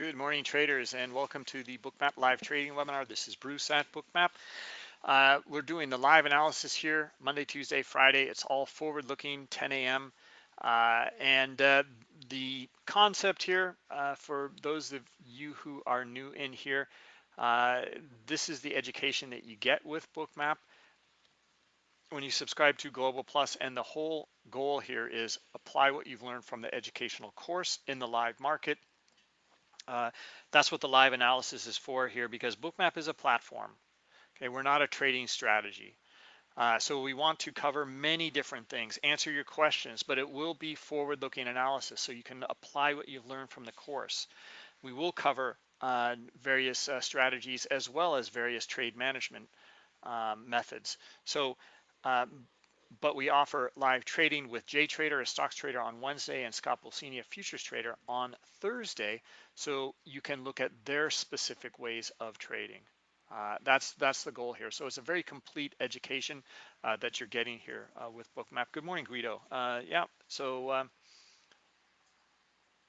Good morning traders and welcome to the Bookmap live trading webinar. This is Bruce at Bookmap. Uh, we're doing the live analysis here Monday, Tuesday, Friday. It's all forward looking 10 a.m. Uh, and uh, the concept here uh, for those of you who are new in here, uh, this is the education that you get with Bookmap when you subscribe to Global Plus and the whole goal here is apply what you've learned from the educational course in the live market uh, that's what the live analysis is for here because Bookmap is a platform. Okay, we're not a trading strategy. Uh, so we want to cover many different things, answer your questions, but it will be forward-looking analysis so you can apply what you've learned from the course. We will cover uh, various uh, strategies as well as various trade management um, methods. So um, but we offer live trading with Jay Trader, a stocks trader on Wednesday, and Scott Pulcini, a futures trader on Thursday. So you can look at their specific ways of trading. Uh, that's that's the goal here. So it's a very complete education uh, that you're getting here uh, with Bookmap. Good morning, Guido. Uh, yeah, so um,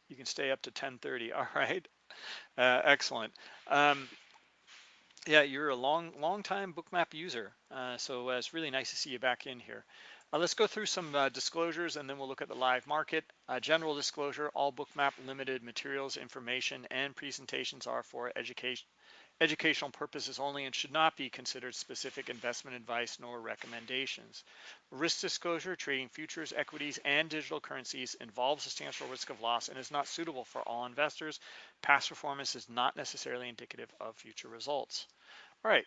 you can stay up to 10:30. All right, uh, excellent. Um, yeah, you're a long, long time Bookmap user. Uh, so uh, it's really nice to see you back in here. Uh, let's go through some uh, disclosures and then we'll look at the live market. Uh, general disclosure, all Bookmap limited materials, information, and presentations are for education, educational purposes only and should not be considered specific investment advice nor recommendations. Risk disclosure, trading futures, equities, and digital currencies involves substantial risk of loss and is not suitable for all investors. Past performance is not necessarily indicative of future results. All right,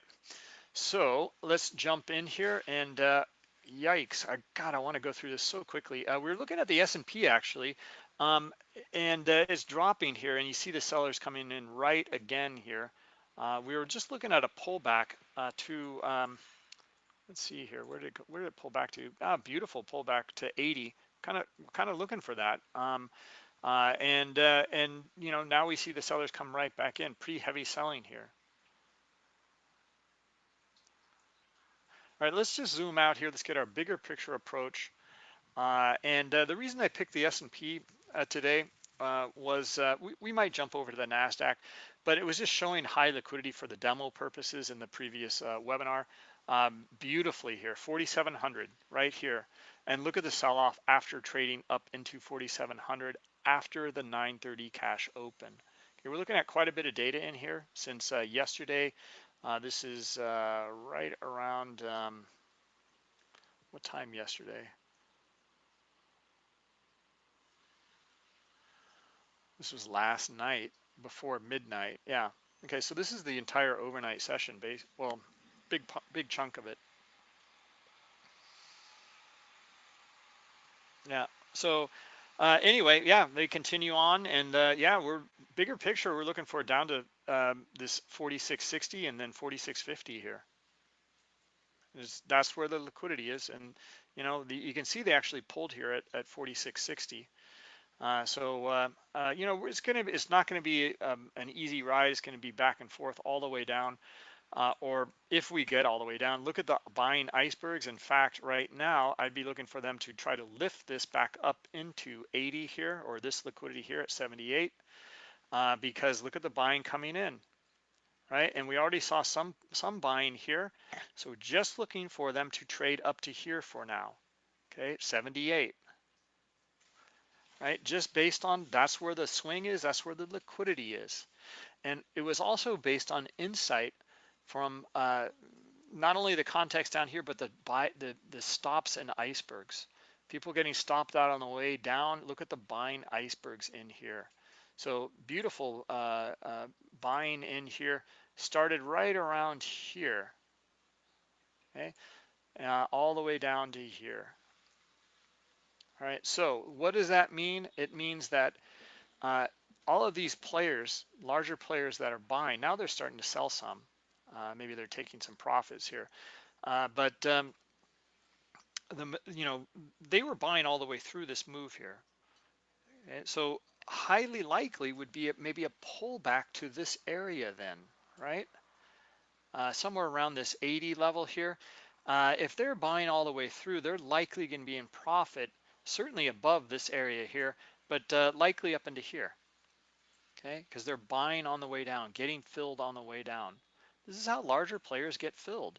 so let's jump in here and uh, yikes, I, God, I wanna go through this so quickly. Uh, we're looking at the S&P actually, um, and uh, it's dropping here and you see the sellers coming in right again here. Uh, we were just looking at a pullback uh, to, um, let's see here, where did it, where did it pull back to? Ah, beautiful pullback to 80. Kind of, kind of looking for that. Um, uh, and uh, and you know now we see the sellers come right back in, pretty heavy selling here. All right, let's just zoom out here. Let's get our bigger picture approach. Uh, and uh, the reason I picked the S&P uh, today uh, was we, we might jump over to the NASDAQ but it was just showing high liquidity for the demo purposes in the previous webinar um, beautifully here 4700 right here and look at the sell-off after trading up into 4700 after the 930 cash open okay we're looking at quite a bit of data in here since uh, yesterday uh, this is uh, right around um, what time yesterday this was last night before midnight. Yeah. Okay, so this is the entire overnight session base. Well, big big chunk of it. Yeah. So uh, anyway, yeah, they continue on, and uh, yeah, we're bigger picture. We're looking for down to um, this 4660 and then 4650 here. that's where the liquidity is, and you know, the, you can see they actually pulled here at, at 4660. Uh, so uh, uh, you know it's gonna it's not going to be um, an easy ride. It's going to be back and forth all the way down. Uh, or if we get all the way down, look at the buying icebergs. In fact, right now, I'd be looking for them to try to lift this back up into 80 here, or this liquidity here at 78, uh, because look at the buying coming in, right? And we already saw some some buying here, so just looking for them to trade up to here for now. Okay, 78 right? Just based on that's where the swing is, that's where the liquidity is. And it was also based on insight from uh, not only the context down here, but the, buy, the, the stops and icebergs. People getting stopped out on the way down. Look at the buying icebergs in here. So beautiful uh, uh, buying in here started right around here, okay, uh, all the way down to here. All right, so what does that mean? It means that uh, all of these players, larger players that are buying, now they're starting to sell some. Uh, maybe they're taking some profits here. Uh, but um, the you know they were buying all the way through this move here. And so highly likely would be maybe a pullback to this area then, right? Uh, somewhere around this 80 level here. Uh, if they're buying all the way through, they're likely going to be in profit certainly above this area here, but uh, likely up into here. okay? Because they're buying on the way down, getting filled on the way down. This is how larger players get filled.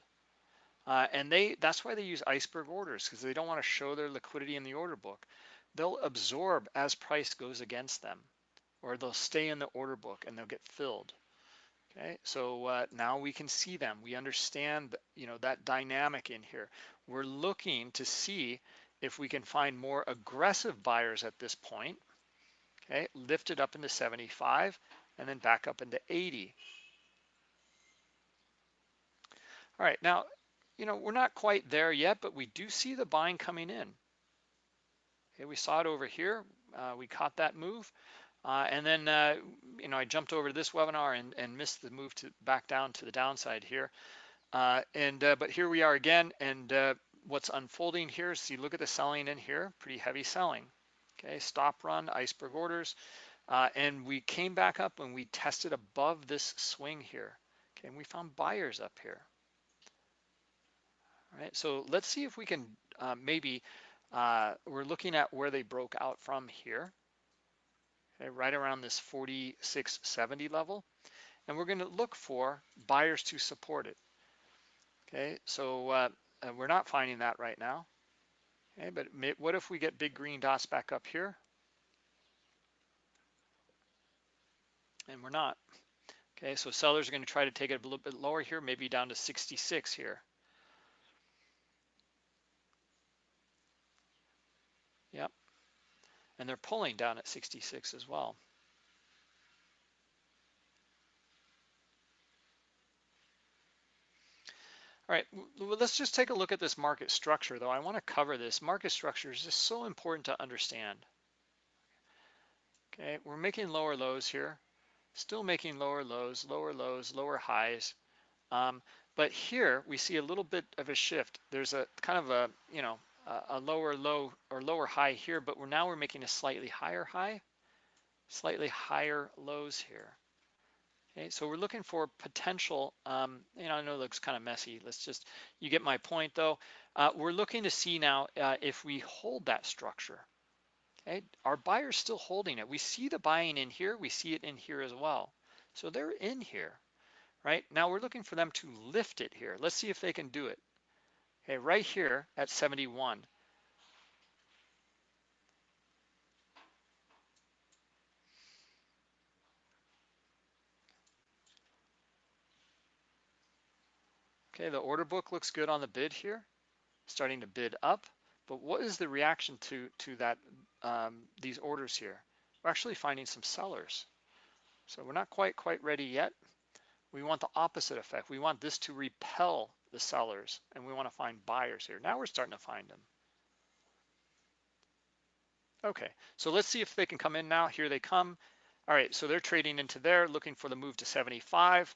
Uh, and they that's why they use iceberg orders because they don't want to show their liquidity in the order book. They'll absorb as price goes against them, or they'll stay in the order book and they'll get filled. Okay, so uh, now we can see them. We understand, you know, that dynamic in here. We're looking to see if we can find more aggressive buyers at this point. Okay, lift it up into 75 and then back up into 80. All right, now, you know, we're not quite there yet, but we do see the buying coming in. Okay, we saw it over here. Uh, we caught that move. Uh, and then, uh, you know, I jumped over to this webinar and, and missed the move to back down to the downside here. Uh, and uh, but here we are again, and uh, what's unfolding here is you look at the selling in here, pretty heavy selling. Okay, stop run, iceberg orders, and we came back up and we tested above this swing here. Okay, and we found buyers up here. All right, so let's see if we can maybe we're looking at where they broke out from here okay, right around this 4670 level. And we're going to look for buyers to support it. Okay, so uh, we're not finding that right now. Okay, but what if we get big green dots back up here? And we're not. Okay, so sellers are going to try to take it a little bit lower here, maybe down to 66 here. Yep, and they're pulling down at 66 as well. All right, let's just take a look at this market structure though. I wanna cover this. Market structure is just so important to understand. Okay, we're making lower lows here, still making lower lows, lower lows, lower highs. Um, but here we see a little bit of a shift. There's a kind of a, you know, a lower low or lower high here, but we're now we're making a slightly higher high, slightly higher lows here. Okay, so we're looking for potential, um, you know, I know it looks kind of messy. Let's just, you get my point though. Uh, we're looking to see now uh, if we hold that structure. Okay, our buyer's still holding it. We see the buying in here, we see it in here as well. So they're in here, right? Now we're looking for them to lift it here. Let's see if they can do it. Okay, right here at 71. Okay, the order book looks good on the bid here, starting to bid up. But what is the reaction to to that um, these orders here? We're actually finding some sellers. So we're not quite quite ready yet. We want the opposite effect. We want this to repel the sellers and we want to find buyers here. Now we're starting to find them. Okay, so let's see if they can come in now. Here they come. All right, so they're trading into there, looking for the move to 75.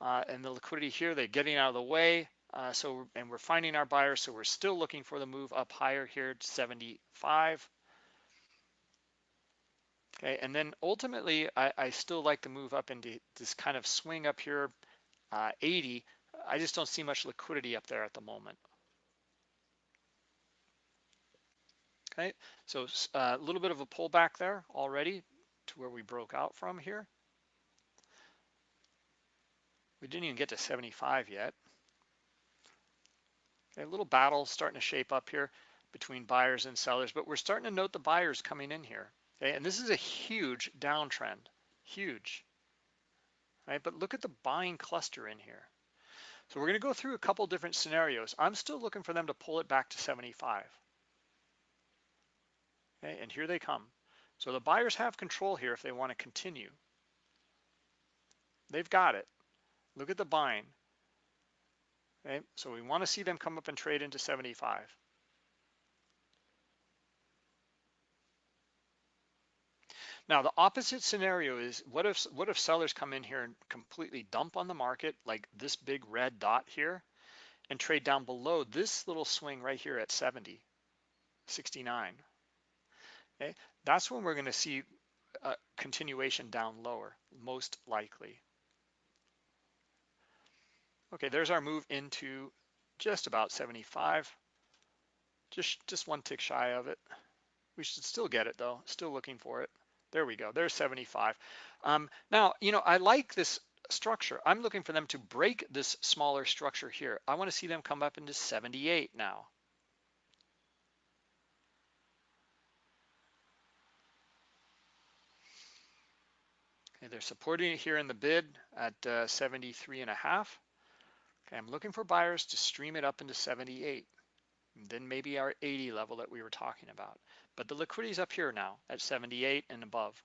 Uh, and the liquidity here, they're getting out of the way. Uh, so, and we're finding our buyers, so we're still looking for the move up higher here to 75. Okay, and then ultimately, I, I still like to move up into this kind of swing up here, uh, 80, I just don't see much liquidity up there at the moment. Okay, so uh, a little bit of a pullback there already to where we broke out from here. We didn't even get to 75 yet. Okay, a little battle starting to shape up here between buyers and sellers, but we're starting to note the buyers coming in here. Okay, and this is a huge downtrend, huge. Right, but look at the buying cluster in here. So we're going to go through a couple different scenarios. I'm still looking for them to pull it back to 75. Okay, and here they come. So the buyers have control here if they want to continue. They've got it. Look at the buying. Okay, so we want to see them come up and trade into 75. Now the opposite scenario is what if what if sellers come in here and completely dump on the market like this big red dot here and trade down below this little swing right here at 70, 69. Okay, that's when we're going to see a continuation down lower, most likely. Okay, there's our move into just about 75. Just, just one tick shy of it. We should still get it though, still looking for it. There we go. There's 75. Um, now, you know, I like this structure. I'm looking for them to break this smaller structure here. I want to see them come up into 78 now. Okay, they're supporting it here in the bid at uh, 73 and a half. Okay, I'm looking for buyers to stream it up into 78. then maybe our 80 level that we were talking about. But the liquidity is up here now at 78 and above.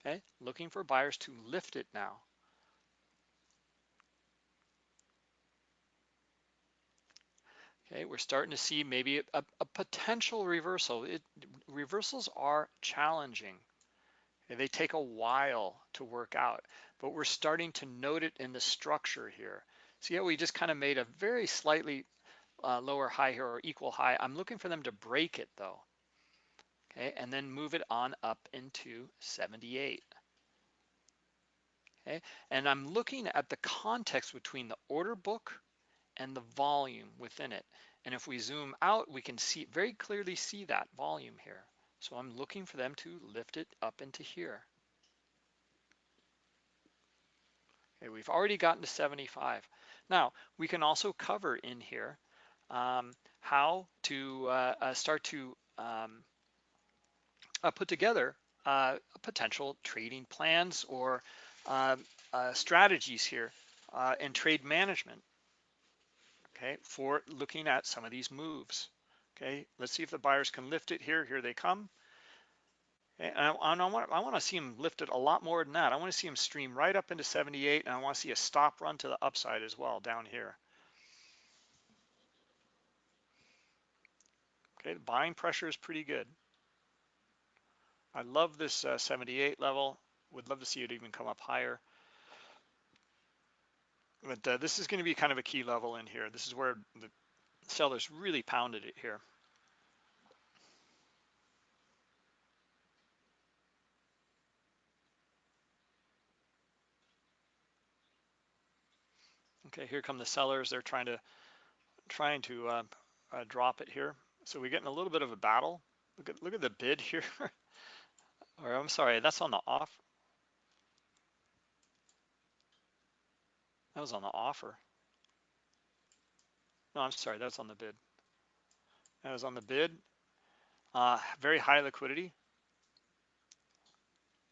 Okay, looking for buyers to lift it now. Okay, we're starting to see maybe a, a potential reversal. It, reversals are challenging. They take a while to work out, but we're starting to note it in the structure here. See how we just kind of made a very slightly uh, lower high here or equal high. I'm looking for them to break it though. Okay, and then move it on up into 78. Okay, and I'm looking at the context between the order book and the volume within it. And if we zoom out, we can see very clearly see that volume here. So I'm looking for them to lift it up into here. Okay, we've already gotten to 75. Now, we can also cover in here um, how to uh, uh, start to um, uh, put together uh, potential trading plans or uh, uh, strategies here in trade management okay, for looking at some of these moves. Okay, let's see if the buyers can lift it here. Here they come. And I, I, want, I want to see them lift it a lot more than that. I want to see them stream right up into 78, and I want to see a stop run to the upside as well down here. Okay, the buying pressure is pretty good. I love this uh, 78 level. Would love to see it even come up higher. But uh, this is going to be kind of a key level in here. This is where the sellers really pounded it here. Okay, here come the sellers. They're trying to trying to uh, uh, drop it here. So we're getting a little bit of a battle. Look at look at the bid here. or I'm sorry, that's on the off. That was on the offer. No, I'm sorry, that's on the bid. That was on the bid. Uh, very high liquidity.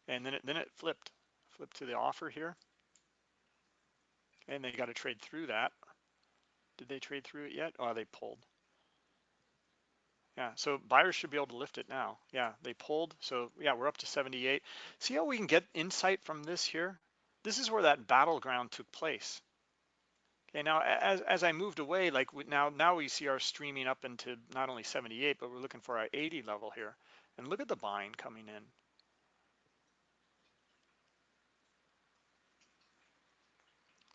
And then it then it flipped, flipped to the offer here. And they got to trade through that. Did they trade through it yet? Oh, they pulled. Yeah, so buyers should be able to lift it now. Yeah, they pulled. So yeah, we're up to 78. See how we can get insight from this here? This is where that battleground took place. Okay, now as, as I moved away, like now now we see our streaming up into not only 78, but we're looking for our 80 level here. And look at the buying coming in.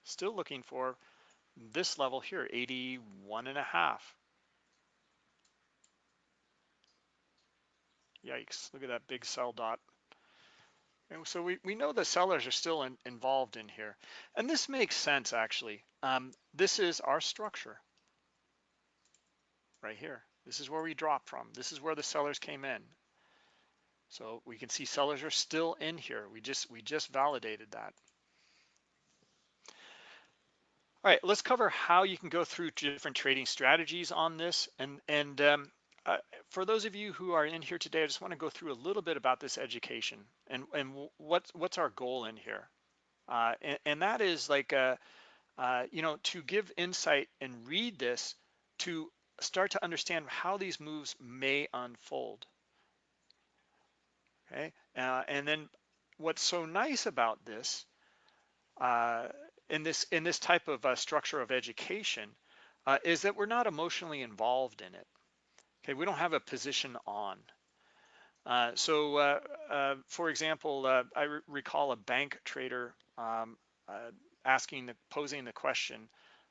Still looking for this level here, 81 and a half. Yikes, look at that big sell dot. And so we, we know the sellers are still in, involved in here. And this makes sense, actually. Um, this is our structure right here. This is where we dropped from. This is where the sellers came in. So we can see sellers are still in here. We just we just validated that. All right, let's cover how you can go through different trading strategies on this. And and um, uh, for those of you who are in here today, I just want to go through a little bit about this education and, and what's, what's our goal in here. Uh, and, and, that is like, uh, uh, you know, to give insight and read this to start to understand how these moves may unfold. Okay, uh, and then what's so nice about this, in this in this type of structure of education, is that we're not emotionally involved in it. Okay, we don't have a position on. Uh, so, uh, uh, for example, uh, I re recall a bank trader um, uh, asking, the, posing the question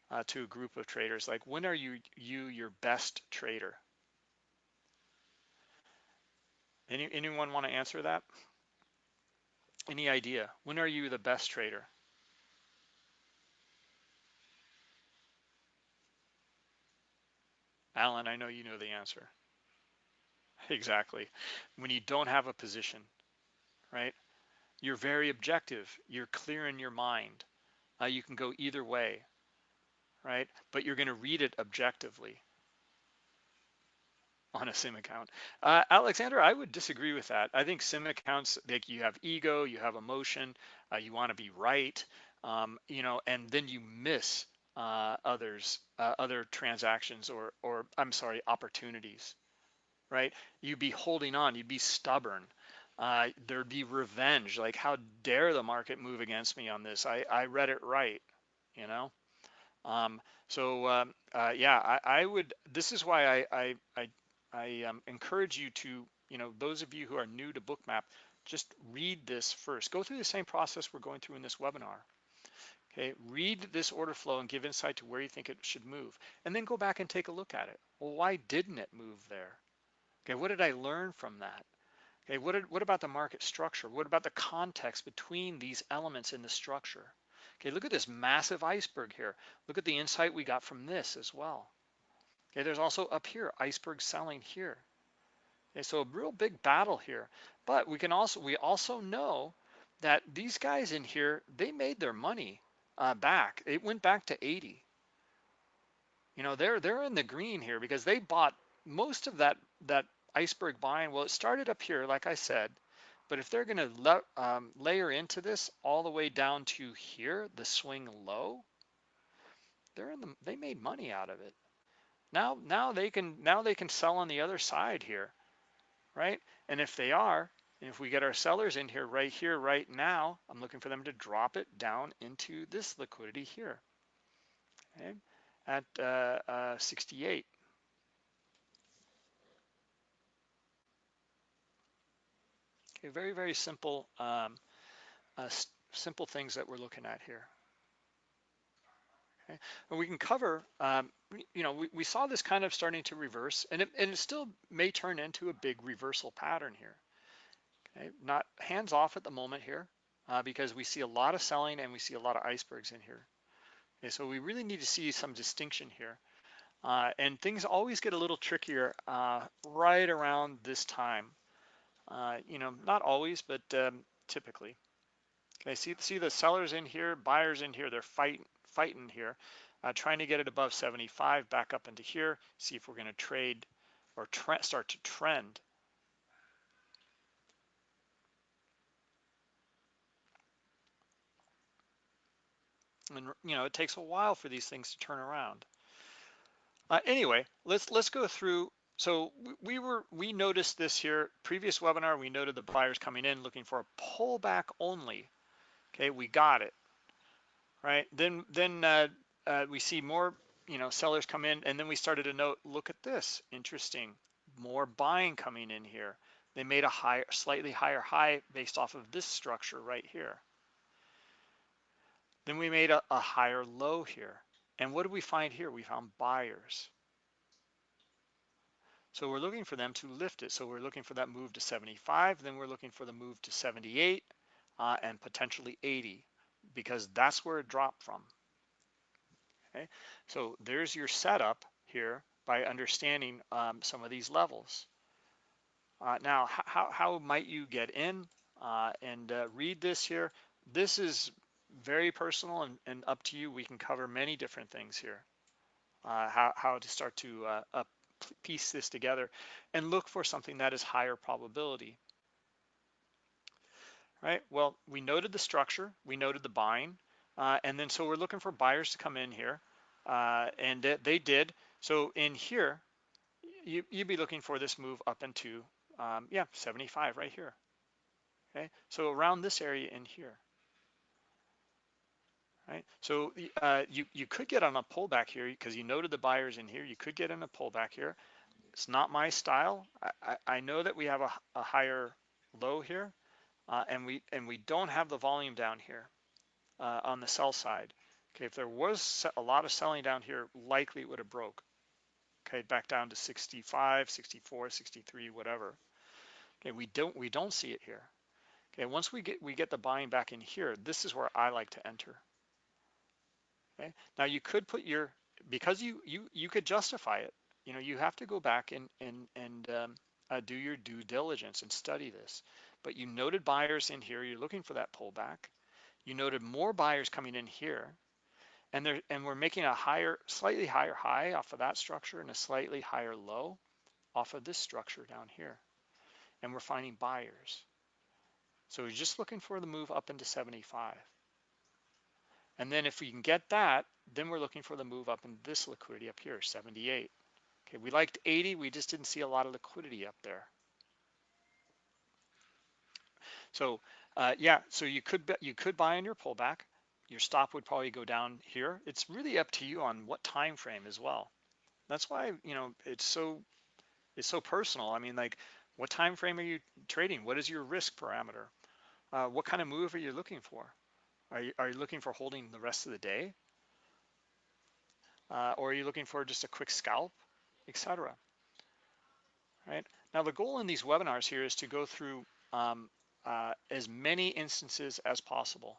uh, to a group of traders, like, when are you you your best trader? Any, anyone want to answer that? Any idea? When are you the best trader? Alan, I know you know the answer. Exactly. When you don't have a position. right? You're very objective. You're clear in your mind. Uh, you can go either way, right? But you're going to read it objectively on a sim account. Uh, Alexander, I would disagree with that. I think sim accounts, like you have ego, you have emotion, uh, you want to be right, um, you know, and then you miss uh, others, uh, other transactions or, or I'm sorry, opportunities, right? You'd be holding on, you'd be stubborn. Uh, there'd be revenge, like how dare the market move against me on this? I, I read it right, you know? Um, so um, uh, yeah, I, I, would. This is why I I, I, I um, encourage you to, you know, those of you who are new to Bookmap, just read this first. Go through the same process we're going through in this webinar. Okay, read this order flow and give insight to where you think it should move, and then go back and take a look at it. Well, why didn't it move there? Okay, what did I learn from that? Okay, what, did, what about the market structure? What about the context between these elements in the structure? Okay, look at this massive iceberg here. Look at the insight we got from this as well. Okay, there's also up here, iceberg selling here. Okay, so a real big battle here. But we can also, we also know that these guys in here, they made their money uh, back. It went back to 80. You know, they're they're in the green here because they bought most of that that iceberg buying. Well, it started up here, like I said, but if they're going to um, layer into this all the way down to here, the swing low, they're in the they made money out of it. Now now they can now they can sell on the other side here, right? And if they are, and if we get our sellers in here right here, right now, I'm looking for them to drop it down into this liquidity here, okay, at uh, uh, 68. Okay, very, very simple, um, uh, simple things that we're looking at here. Okay, and we can cover, um, you know, we, we saw this kind of starting to reverse, and it, and it still may turn into a big reversal pattern here. Okay, not hands off at the moment here uh, because we see a lot of selling and we see a lot of icebergs in here. Okay, so we really need to see some distinction here. Uh, and things always get a little trickier uh, right around this time. Uh, you know, not always, but um, typically. Okay, see, see the sellers in here, buyers in here, they're fighting, fighting here, uh, trying to get it above 75, back up into here, see if we're going to trade or start to trend and you know it takes a while for these things to turn around. Uh, anyway, let's let's go through. So we were we noticed this here previous webinar. We noted the buyers coming in looking for a pullback only. Okay, we got it. Right. Then then uh, uh, we see more you know sellers come in, and then we started to note. Look at this. Interesting. More buying coming in here. They made a higher, slightly higher high based off of this structure right here. Then we made a, a higher low here. And what do we find here? We found buyers. So we're looking for them to lift it. So we're looking for that move to 75, then we're looking for the move to 78 uh, and potentially 80 because that's where it dropped from. Okay, so there's your setup here by understanding um, some of these levels. Uh, now, how, how might you get in uh, and uh, read this here? This is very personal and, and up to you. We can cover many different things here. Uh, how, how to start to uh, piece this together and look for something that is higher probability. Right, well, we noted the structure, we noted the buying, uh, and then so we're looking for buyers to come in here, uh, and they did. So in here, you, you'd be looking for this move up into, um, yeah, 75 right here. Okay, so around this area in here right? So uh, you, you could get on a pullback here because you noted the buyers in here. You could get in a pullback here. It's not my style. I, I, know that we have a, a higher low here uh, and we and we don't have the volume down here uh, on the sell side. Okay, if there was a lot of selling down here, likely it would have broke. Okay, back down to 65, 64, 63, whatever. Okay, we don't we don't see it here. Okay, once we get we get the buying back in here, this is where I like to enter. Okay. Now you could put your because you you you could justify it. You know, you have to go back and and and um, uh, do your due diligence and study this. But you noted buyers in here, you're looking for that pullback. You noted more buyers coming in here, and there and we're making a higher, slightly higher high off of that structure and a slightly higher low off of this structure down here. And we're finding buyers. So we're just looking for the move up into 75. And then if we can get that, then we're looking for the move up in this liquidity up here, 78. Okay, we liked 80, we just didn't see a lot of liquidity up there. So uh, yeah, so you could you could buy in your pullback. Your stop would probably go down here. It's really up to you on what time frame as well. That's why you know it's so it's so personal. I mean, like, what time frame are you trading? What is your risk parameter? Uh, what kind of move are you looking for? Are you, are you looking for holding the rest of the day? Uh, or are you looking for just a quick scalp, etc. Right now, the goal in these webinars here is to go through um, uh, as many instances as possible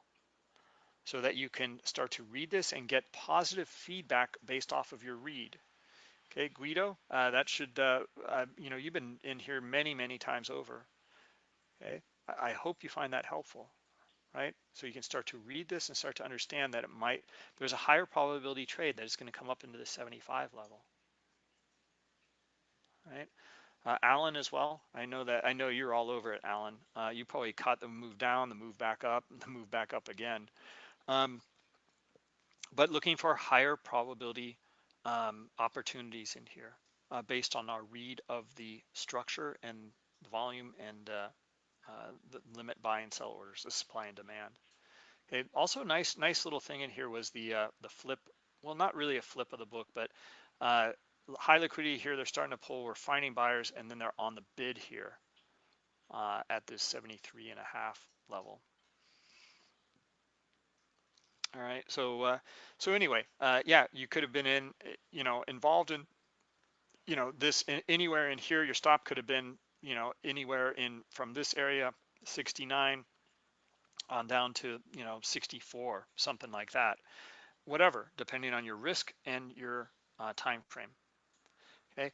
so that you can start to read this and get positive feedback based off of your read. Okay, Guido, uh, that should, uh, uh, you know, you've been in here many, many times over. Okay, I, I hope you find that helpful, right? So you can start to read this and start to understand that it might, there's a higher probability trade that it's going to come up into the 75 level, right? Uh, Alan as well. I know that I know you're all over it, Alan. Uh, you probably caught the move down, the move back up, the move back up again. Um, but looking for higher probability um, opportunities in here uh, based on our read of the structure and the volume and uh, the limit buy and sell orders, the supply and demand. Okay. Also, nice nice little thing in here was the uh, the flip. Well, not really a flip of the book, but uh, high liquidity here. They're starting to pull. We're finding buyers, and then they're on the bid here uh, at this 73 and a half level. All right, so uh, so anyway, uh, yeah, you could have been in, you know, involved in, you know, this anywhere in here. Your stop could have been, you know, anywhere in from this area, 69 on down to, you know, 64, something like that. Whatever, depending on your risk and your uh, time frame. Okay,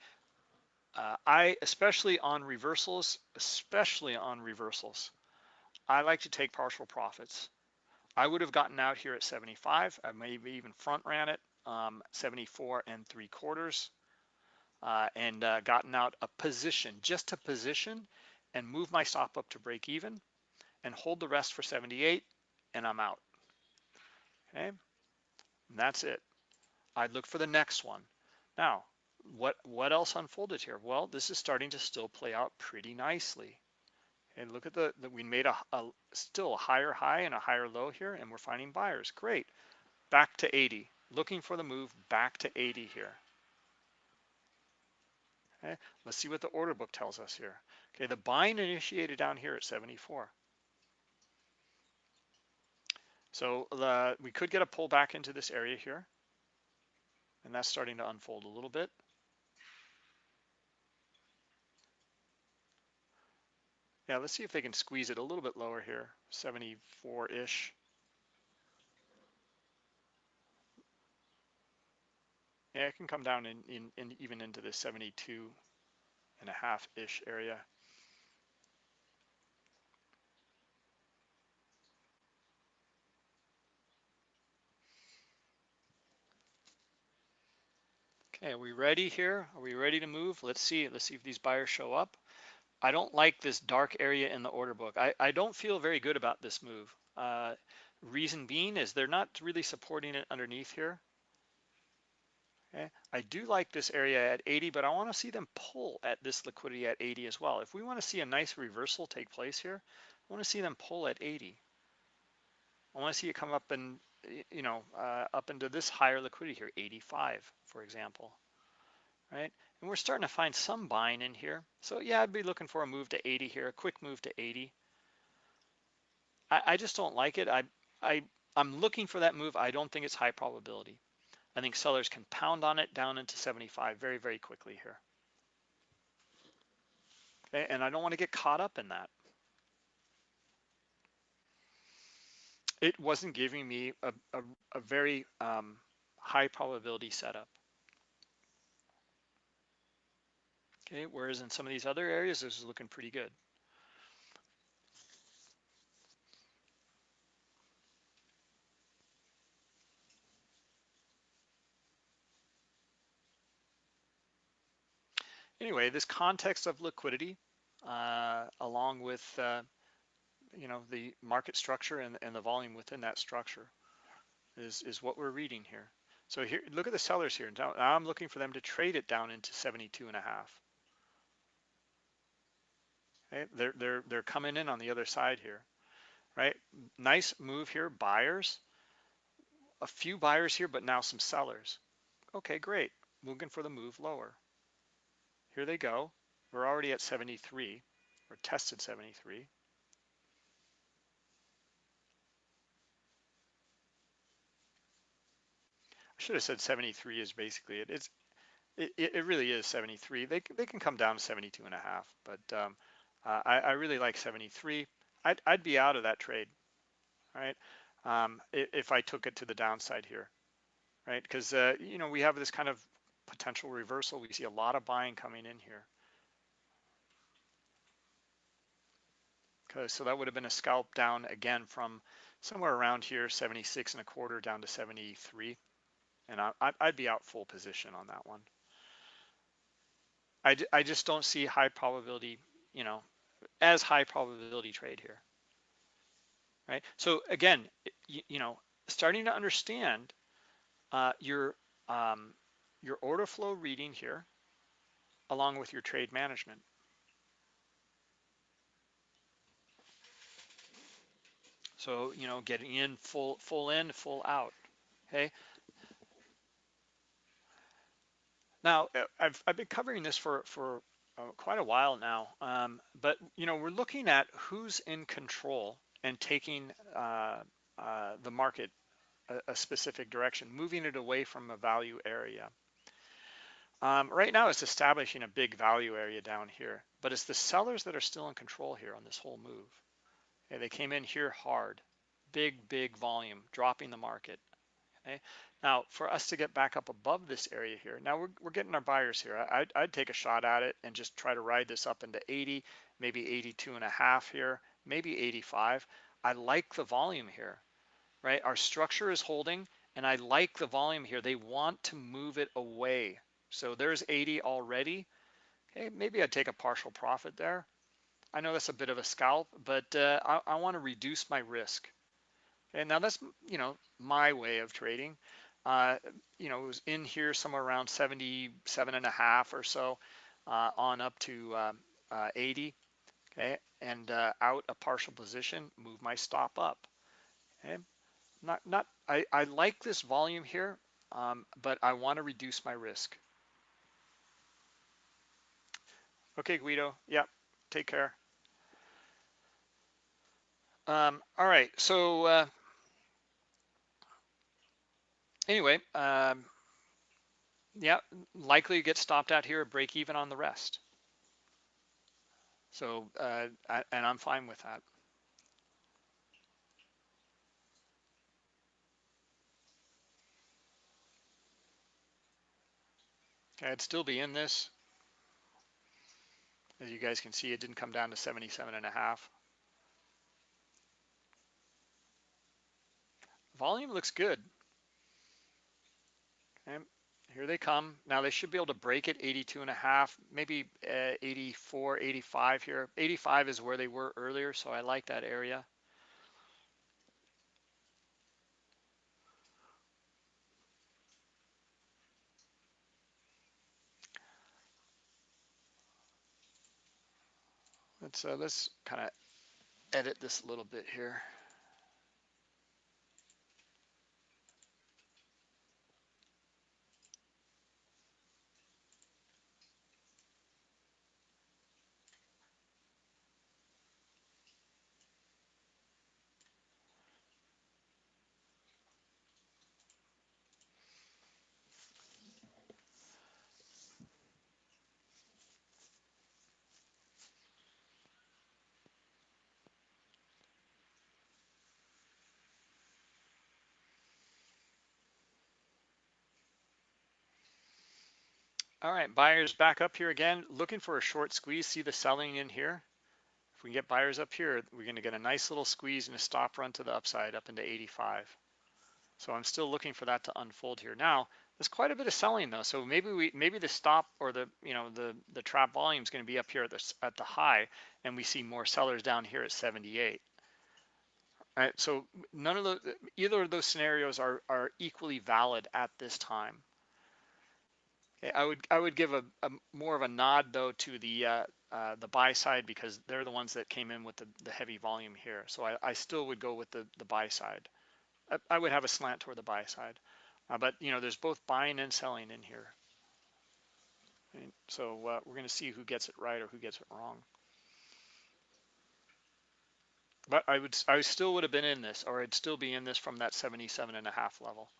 uh, I especially on reversals, especially on reversals, I like to take partial profits. I would have gotten out here at 75. I maybe even front ran it, um, 74 and three quarters, uh, and uh, gotten out a position, just a position, and move my stop up to break even, and hold the rest for 78, and I'm out. Okay, and that's it. I'd look for the next one. Now, what what else unfolded here? Well, this is starting to still play out pretty nicely. And look at the, the we made a, a, still a higher high and a higher low here, and we're finding buyers. Great. Back to 80. Looking for the move back to 80 here. Okay, let's see what the order book tells us here. Okay, the buying initiated down here at 74. So the, we could get a pull back into this area here, and that's starting to unfold a little bit. Yeah, let's see if they can squeeze it a little bit lower here, 74-ish. Yeah, it can come down in, in, in even into the 72 and a half-ish area. Okay, are we ready here? Are we ready to move? Let's see. Let's see if these buyers show up. I don't like this dark area in the order book. I, I don't feel very good about this move. Uh, reason being is they're not really supporting it underneath here. Okay. I do like this area at 80, but I want to see them pull at this liquidity at 80 as well. If we want to see a nice reversal take place here, I want to see them pull at 80. I want to see it come up and, you know, uh, up into this higher liquidity here, 85, for example, right? And we're starting to find some buying in here. So yeah, I'd be looking for a move to 80 here, a quick move to 80. I, I just don't like it. I, I, I'm looking for that move. I don't think it's high probability. I think sellers can pound on it down into 75 very, very quickly here. Okay, and I don't want to get caught up in that. It wasn't giving me a, a, a very um, high probability setup. Okay, whereas in some of these other areas, this is looking pretty good. Anyway, this context of liquidity, uh, along with uh, you know the market structure and, and the volume within that structure, is is what we're reading here. So here, look at the sellers here. Now, I'm looking for them to trade it down into 72 and a half. Okay, they're they're they're coming in on the other side here, right? Nice move here, buyers. A few buyers here, but now some sellers. Okay, great. Looking for the move lower. Here they go. We're already at 73, or tested 73. I should have said 73 is basically it. It's it, it really is 73. They they can come down to 72 and a half, but um, uh, I, I really like 73. I'd I'd be out of that trade, right? Um, if I took it to the downside here, right? Because uh, you know we have this kind of potential reversal. We see a lot of buying coming in here. Okay, so that would have been a scalp down again from somewhere around here, 76 and a quarter down to 73. And I, I'd be out full position on that one. I, I just don't see high probability, you know, as high probability trade here. Right. So again, you, you know, starting to understand uh, your um, your order flow reading here, along with your trade management. So, you know, getting in full, full in, full out, okay? Now, uh, I've, I've been covering this for, for uh, quite a while now, um, but, you know, we're looking at who's in control and taking uh, uh, the market a, a, specific direction, moving it away from a value area. Um, right now, it's establishing a big value area down here, but it's the sellers that are still in control here on this whole move. Okay, they came in here hard, big, big volume, dropping the market. Okay, now for us to get back up above this area here, now we're, we're getting our buyers here. I'd, I'd take a shot at it and just try to ride this up into 80, maybe 82 and a half here, maybe 85. I like the volume here, right? Our structure is holding and I like the volume here. They want to move it away so there's 80 already. Okay, maybe I'd take a partial profit there. I know that's a bit of a scalp, but uh, I, I want to reduce my risk. And now that's, you know, my way of trading. Uh, you know, it was in here somewhere around 77 and a half or so uh, on up to um, uh, 80. Okay, and uh, out a partial position, move my stop up. Okay, not, not, I, I like this volume here, um, but I want to reduce my risk. Okay, Guido. Yeah, take care. Um, all right, so uh, anyway, um, yeah, likely get stopped out here, break even on the rest. So, uh, I, and I'm fine with that. Okay, I'd still be in this. As you guys can see, it didn't come down to 77 and a half. Volume looks good. Okay, here they come. Now they should be able to break it 82 and a half, maybe uh, 84, 85 here. 85 is where they were earlier, so I like that area. Uh, let's kind of edit this a little bit here. All right, buyers back up here again, looking for a short squeeze. See the selling in here? If we can get buyers up here, we're going to get a nice little squeeze and a stop run to the upside up into 85. So I'm still looking for that to unfold here. Now, there's quite a bit of selling though. So maybe we maybe the stop or the you know the the trap volume is going to be up here at the at the high, and we see more sellers down here at 78. All right, so none of the either of those scenarios are are equally valid at this time. Okay, I would I would give a, a more of a nod though to the uh, uh, the buy side because they're the ones that came in with the, the heavy volume here. So I, I still would go with the the buy side. I, I would have a slant toward the buy side, uh, but you know there's both buying and selling in here. And so uh, we're going to see who gets it right or who gets it wrong. But I would I still would have been in this, or I'd still be in this from that 77 and a half level.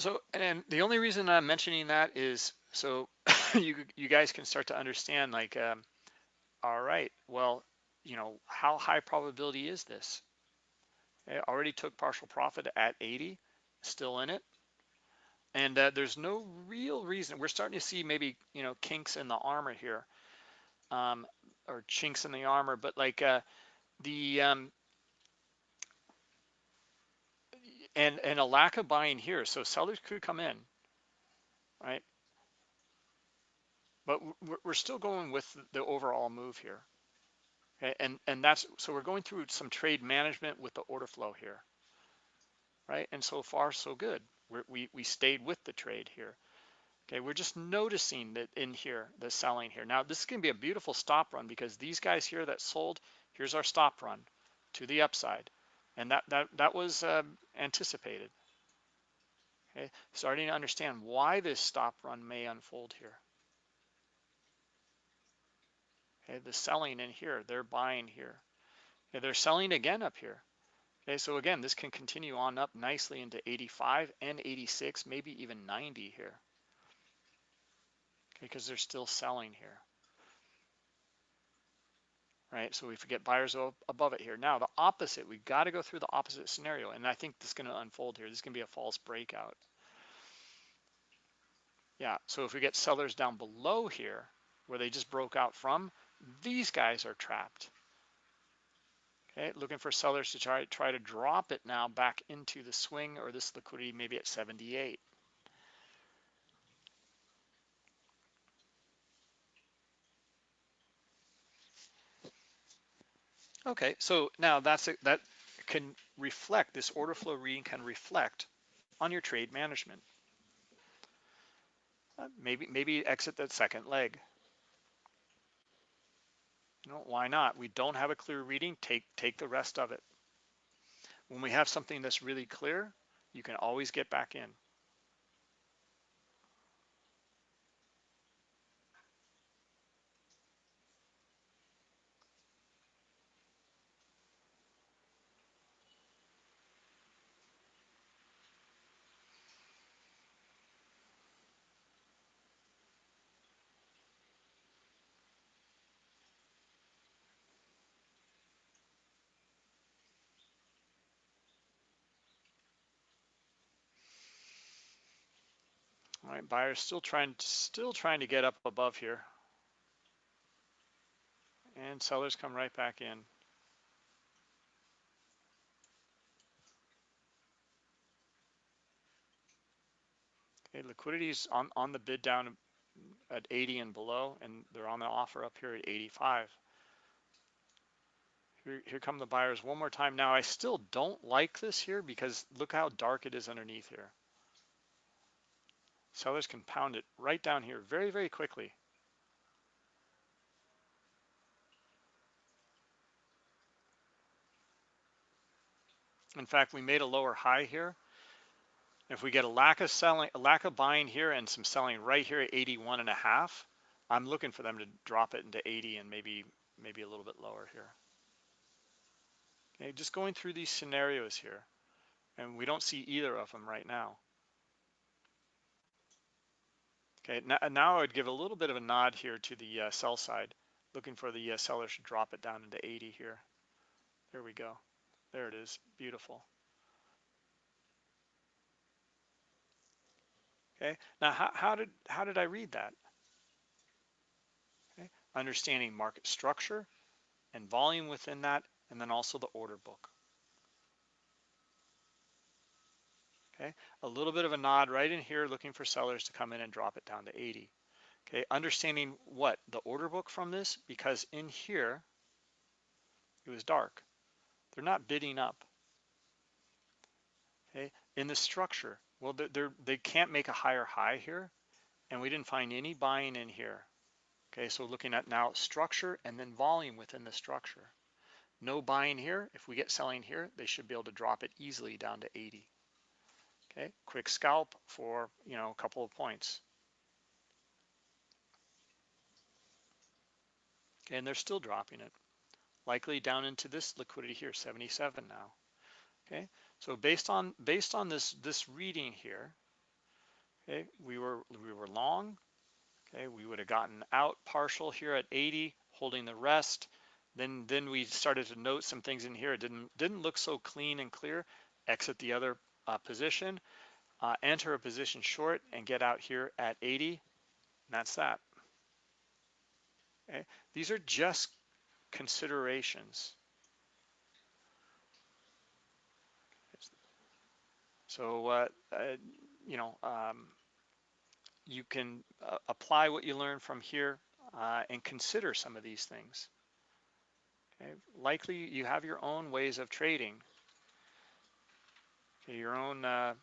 So, and the only reason I'm mentioning that is so you you guys can start to understand like, um, all right, well, you know, how high probability is this? It already took partial profit at 80, still in it. And uh, there's no real reason. We're starting to see maybe, you know, kinks in the armor here um, or chinks in the armor, but like uh, the, um, and and a lack of buying here. So sellers could come in, right? But we're still going with the overall move here. Okay, and and that's so we're going through some trade management with the order flow here, right? And so far so good. We're, we we stayed with the trade here. Okay, we're just noticing that in here the selling here. Now this is going to be a beautiful stop run because these guys here that sold, here's our stop run to the upside and that that that was uh, anticipated. Okay, starting to understand why this stop run may unfold here. Okay, the selling in here, they're buying here. Okay, they're selling again up here. Okay, so again, this can continue on up nicely into 85 and 86, maybe even 90 here. Okay, because they're still selling here right? So we forget buyers above it here. Now the opposite, we've got to go through the opposite scenario. And I think this is going to unfold here. This is going to be a false breakout. Yeah, so if we get sellers down below here, where they just broke out from, these guys are trapped. Okay, looking for sellers to try, try to drop it now back into the swing or this liquidity maybe at 78. Okay, so now that's a, that can reflect, this order flow reading can reflect on your trade management. Uh, maybe maybe exit that second leg. You know, why not? We don't have a clear reading, take take the rest of it. When we have something that's really clear, you can always get back in. Right, buyers still trying still trying to get up above here. And sellers come right back in. Okay, liquidity is on, on the bid down at 80 and below, and they're on the offer up here at 85. Here, here come the buyers one more time. Now, I still don't like this here because look how dark it is underneath here. Sellers can pound it right down here very, very quickly. In fact, we made a lower high here. If we get a lack of selling, a lack of buying here and some selling right here at 81 and a half, I'm looking for them to drop it into 80 and maybe maybe a little bit lower here. Okay, just going through these scenarios here, and we don't see either of them right now. Okay, now, now I would give a little bit of a nod here to the uh, sell side, looking for the uh, sellers to drop it down into 80 here. There we go. There it is, beautiful. Okay, now how, how did how did I read that? Okay, understanding market structure and volume within that, and then also the order book. Okay, a little bit of a nod right in here, looking for sellers to come in and drop it down to 80. Okay, understanding what the order book from this, because in here it was dark. They're not bidding up. Okay, in the structure, well, they're, they can't make a higher high here, and we didn't find any buying in here. Okay, so looking at now structure and then volume within the structure. No buying here. If we get selling here, they should be able to drop it easily down to 80. Okay, quick scalp for, you know, a couple of points. Okay, and they're still dropping it. Likely down into this liquidity here, 77 now. Okay, so based on based on this this reading here, okay, we were we were long. Okay, we would have gotten out partial here at 80, holding the rest. Then then we started to note some things in here. It didn't didn't look so clean and clear. Exit the other uh, position, uh, enter a position short, and get out here at 80. And that's that. Okay, these are just considerations. So, uh, uh, you know, um, you can uh, apply what you learn from here uh, and consider some of these things. Okay. Likely you have your own ways of trading, okay, your own uh,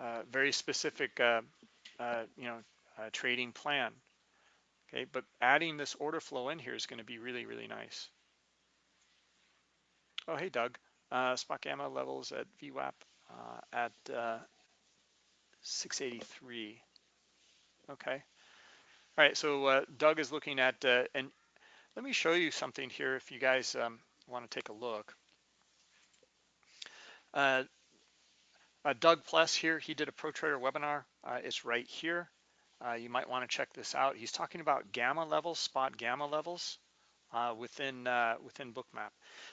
uh, very specific, you know, trading plan. Okay, but adding this order flow in here is going to be really, really nice. Oh, hey, Doug. Uh, spot gamma levels at VWAP uh, at uh, 683. Okay. All right, so uh, Doug is looking at, uh, and let me show you something here if you guys um, want to take a look. Uh, Doug Plus here, he did a Pro Trader webinar. it's right here. you might want to check this out. He's talking about gamma levels, spot gamma levels within within Bookmap.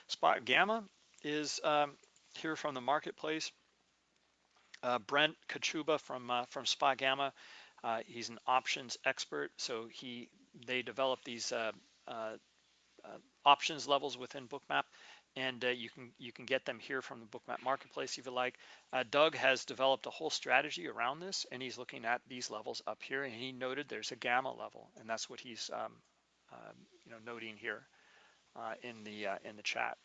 Spot gamma is um, here from the marketplace. Uh, Brent Kochuba from uh, from Spot Gamma, uh, he's an options expert. So he they develop these uh, uh, uh, options levels within Bookmap, and you can you can get them here from the Bookmap marketplace if you like. Doug has developed a whole strategy around this, and he's looking at these levels up here, and he noted there's a gamma level, and that's what he's um, you know noting here in the in the chat.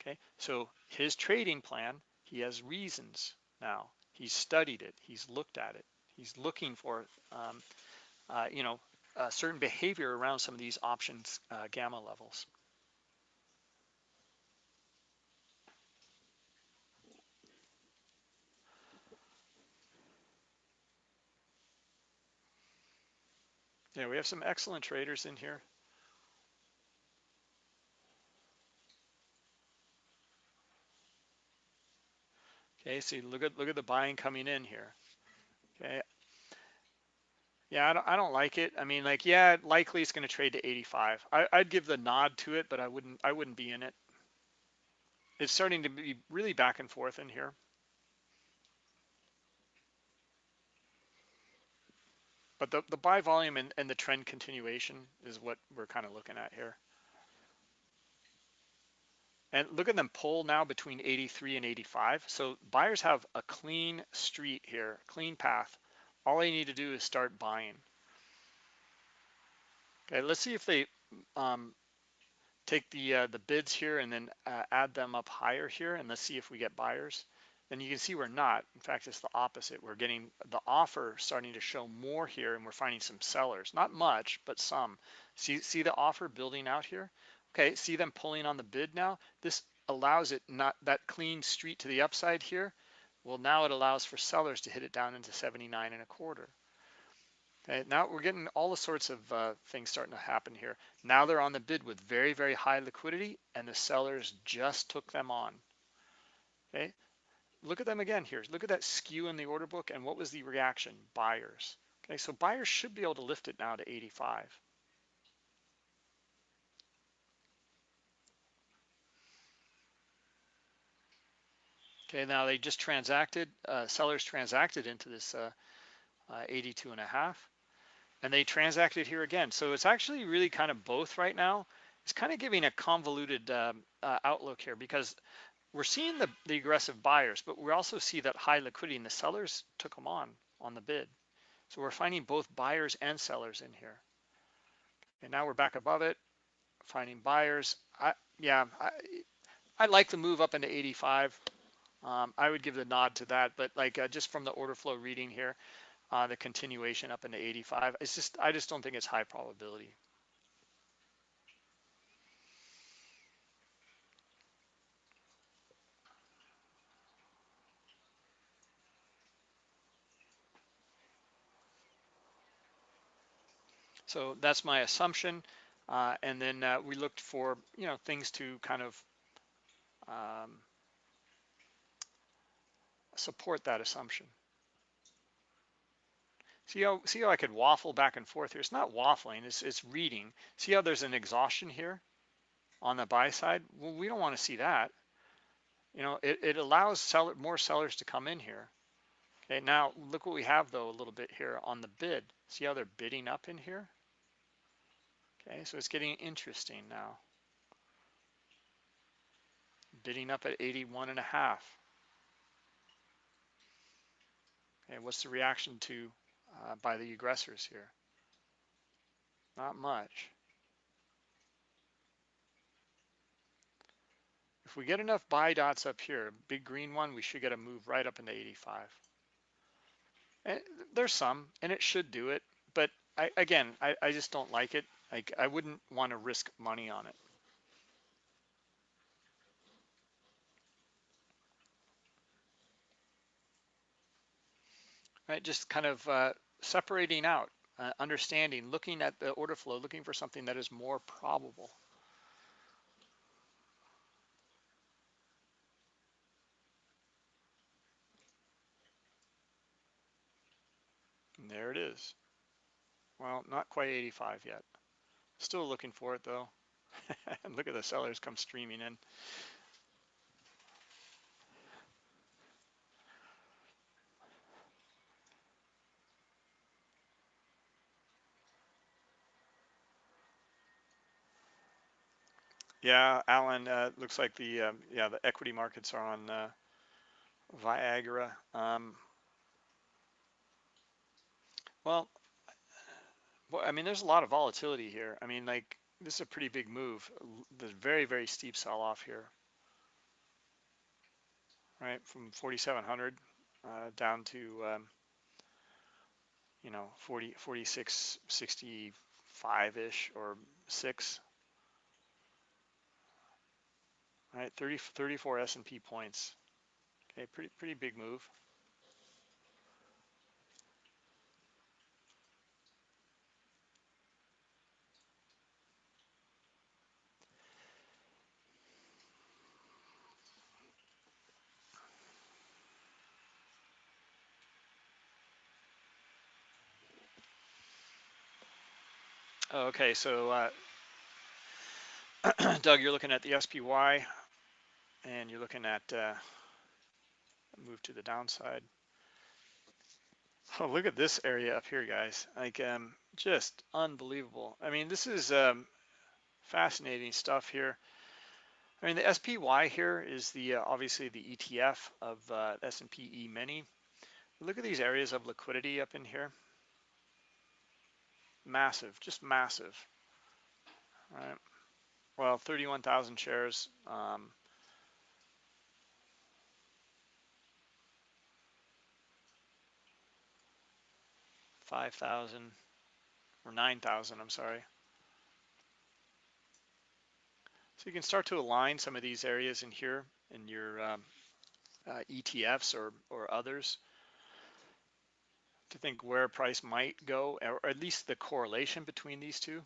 Okay, so his trading plan, he has reasons now. He's studied it. He's looked at it. He's looking for, um, uh, you know, certain behavior around some of these options uh, gamma levels. Yeah, we have some excellent traders in here. Okay, so look at look at the buying coming in here. Okay. Yeah, I don't, I don't like it. I mean, like, yeah, likely it's going to trade to 85. I, I'd give the nod to it, but I wouldn't I wouldn't be in it. It's starting to be really back and forth in here. But the, the buy volume and, and the trend continuation is what we're kind of looking at here. And look at them pull now between 83 and 85. So buyers have a clean street here, clean path. All they need to do is start buying. Okay, let's see if they um, take the uh, the bids here and then uh, add them up higher here, and let's see if we get buyers. Then you can see we're not. In fact, it's the opposite. We're getting the offer starting to show more here, and we're finding some sellers. Not much, but some. See, see the offer building out here? Okay, see them pulling on the bid now? This allows it not that clean street to the upside here. Well, now it allows for sellers to hit it down into 79 and a quarter. Okay, now we're getting all the sorts of uh, things starting to happen here. Now they're on the bid with very, very high liquidity and the sellers just took them on. Okay, look at them again here. Look at that skew in the order book and what was the reaction? Buyers. Okay, so buyers should be able to lift it now to 85. Okay, now they just transacted, uh, sellers transacted into this uh, uh, 82 and a half, and they transacted here again. So it's actually really kind of both right now. It's kind of giving a convoluted um, uh, outlook here because we're seeing the, the aggressive buyers, but we also see that high liquidity and the sellers took them on on the bid. So we're finding both buyers and sellers in here. And now we're back above it, finding buyers. I, yeah, I, I like the move up into 85. Um, I would give the nod to that, but like uh, just from the order flow reading here, uh, the continuation up into 85, it's just I just don't think it's high probability. So that's my assumption. Uh, and then uh, we looked for, you know, things to kind of um, support that assumption. See how, see how I could waffle back and forth here? It's not waffling, it's, it's reading. See how there's an exhaustion here on the buy side? Well, we don't want to see that. You know, it, it allows seller, more sellers to come in here. Okay, now look what we have though a little bit here on the bid. See how they're bidding up in here? Okay, so it's getting interesting now. Bidding up at 81 and a half. Okay, what's the reaction to uh, by the aggressors here? Not much. If we get enough buy dots up here, big green one, we should get a move right up into 85. And there's some, and it should do it, but I, again, I, I just don't like it. Like I wouldn't want to risk money on it. Right, just kind of uh, separating out, uh, understanding, looking at the order flow, looking for something that is more probable. And there it is. Well, not quite 85 yet. Still looking for it though. look at the sellers come streaming in. Yeah, Alan, uh, looks like the um, yeah the equity markets are on uh, Viagra. Um, well, well, I mean, there's a lot of volatility here. I mean, like this is a pretty big move. The very very steep sell off here, right? From 4,700 uh, down to um, you know 40 46 65 ish or six All right, 30, 34 S&P points. Okay, pretty pretty big move. Okay, so uh, Doug, you're looking at the SPY and you're looking at uh, move to the downside. Oh, look at this area up here, guys. Like, um, just unbelievable. I mean, this is um, fascinating stuff here. I mean, the SPY here is the uh, obviously the ETF of uh, S&P E-mini. Look at these areas of liquidity up in here. Massive, just massive. All right. Well, 31,000 shares. Um, 5,000 or 9,000, I'm sorry. So you can start to align some of these areas in here in your um, uh, ETFs or, or others to think where price might go, or at least the correlation between these two.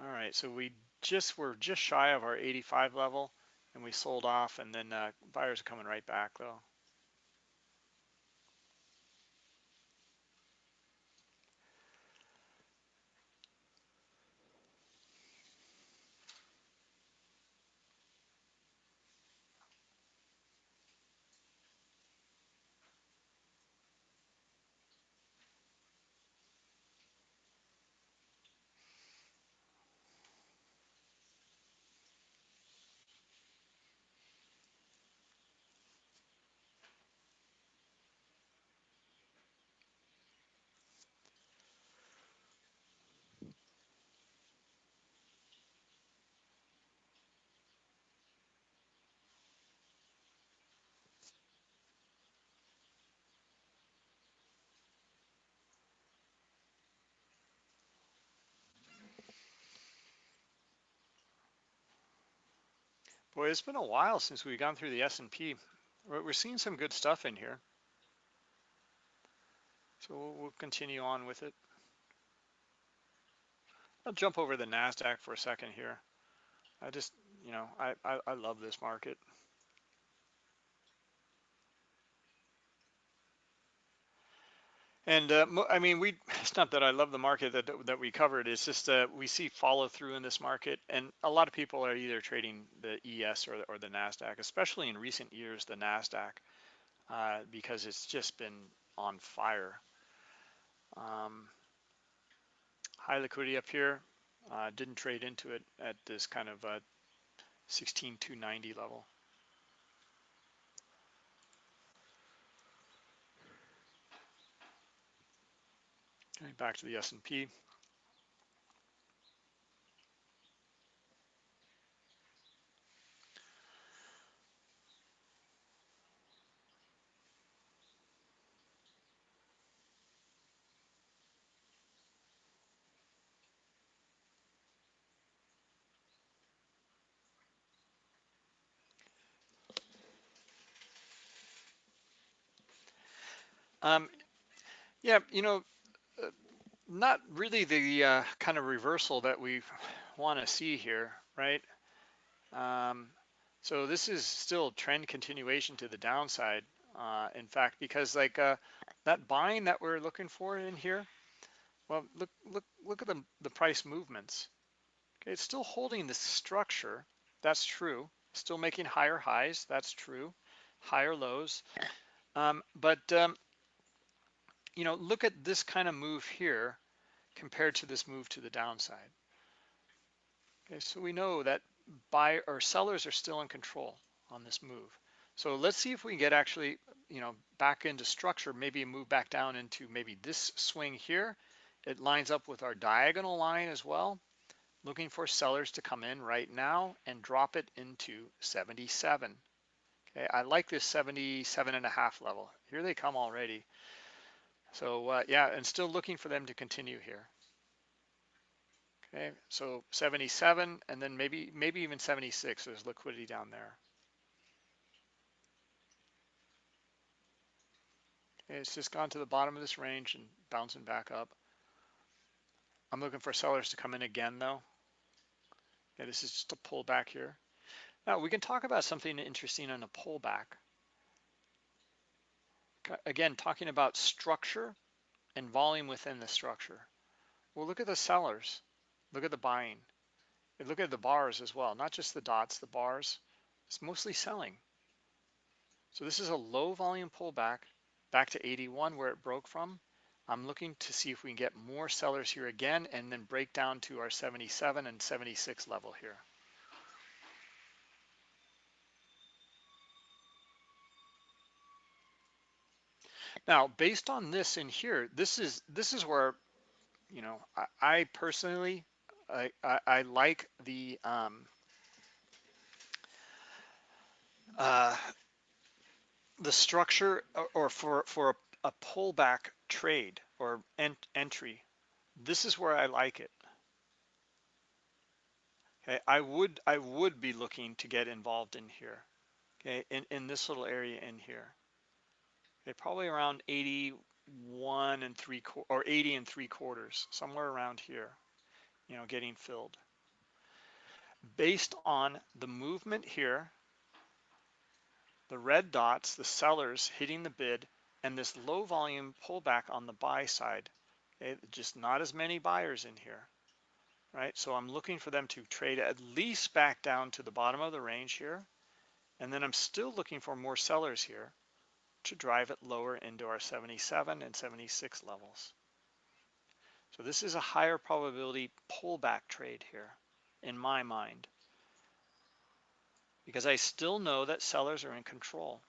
All right, so we just were just shy of our 85 level and we sold off and then uh, buyers are coming right back though. Boy, it's been a while since we've gone through the S&P. We're, we're seeing some good stuff in here. So we'll, we'll continue on with it. I'll jump over the NASDAQ for a second here. I just, you know, I, I, I love this market. And uh, I mean, we it's not that I love the market that that we covered. It's just that we see follow through in this market, and a lot of people are either trading the ES or or the Nasdaq, especially in recent years, the Nasdaq, uh, because it's just been on fire. Um, high liquidity up here. Uh, didn't trade into it at this kind of uh, 16290 level. Okay, back to the S&P. Um, yeah, you know, not really the uh, kind of reversal that we want to see here, right? Um, so this is still trend continuation to the downside. Uh, in fact, because like uh, that buying that we're looking for in here, well, look, look, look at the, the price movements. Okay, it's still holding the structure. That's true. Still making higher highs. That's true. Higher lows. Um, but um, you know, look at this kind of move here compared to this move to the downside. Okay, so we know that buy or sellers are still in control on this move. So let's see if we can get actually, you know, back into structure, maybe move back down into maybe this swing here. It lines up with our diagonal line as well. Looking for sellers to come in right now and drop it into 77. Okay, I like this 77 and a half level. Here they come already. So uh, yeah, and still looking for them to continue here. Okay, so 77 and then maybe maybe even 76. There's liquidity down there. It's just gone to the bottom of this range and bouncing back up. I'm looking for sellers to come in again though. Okay, this is just a pullback here. Now we can talk about something interesting on a pullback again, talking about structure and volume within the structure. Well, look at the sellers. Look at the buying. And look at the bars as well, not just the dots, the bars. It's mostly selling. So this is a low volume pullback back to 81 where it broke from. I'm looking to see if we can get more sellers here again and then break down to our 77 and 76 level here. Now, based on this in here, this is this is where, you know, I, I personally, I, I, I, like the um, uh, the structure or for for a, a pullback trade or ent entry. This is where I like it. Okay, I would I would be looking to get involved in here. Okay, in in this little area in here. Okay, probably around 81 and three or 80 and three quarters, somewhere around here, you know, getting filled. Based on the movement here, the red dots, the sellers hitting the bid, and this low volume pullback on the buy side. Okay, just not as many buyers in here, right? So I'm looking for them to trade at least back down to the bottom of the range here. And then I'm still looking for more sellers here to drive it lower into our 77 and 76 levels. So this is a higher probability pullback trade here in my mind because I still know that sellers are in control.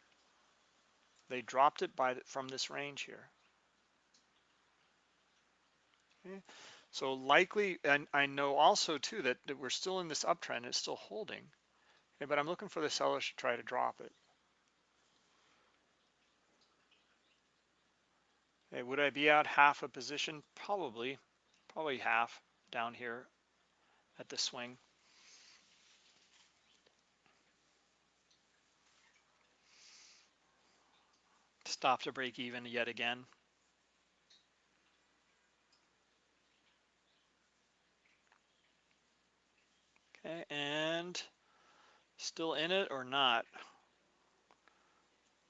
They dropped it by the, from this range here. Okay. So likely, and I know also too that, that we're still in this uptrend, it's still holding. Okay, but I'm looking for the sellers to try to drop it. Hey, would I be out half a position? Probably, probably half down here at the swing. Stop to break even yet again. Okay, and still in it or not?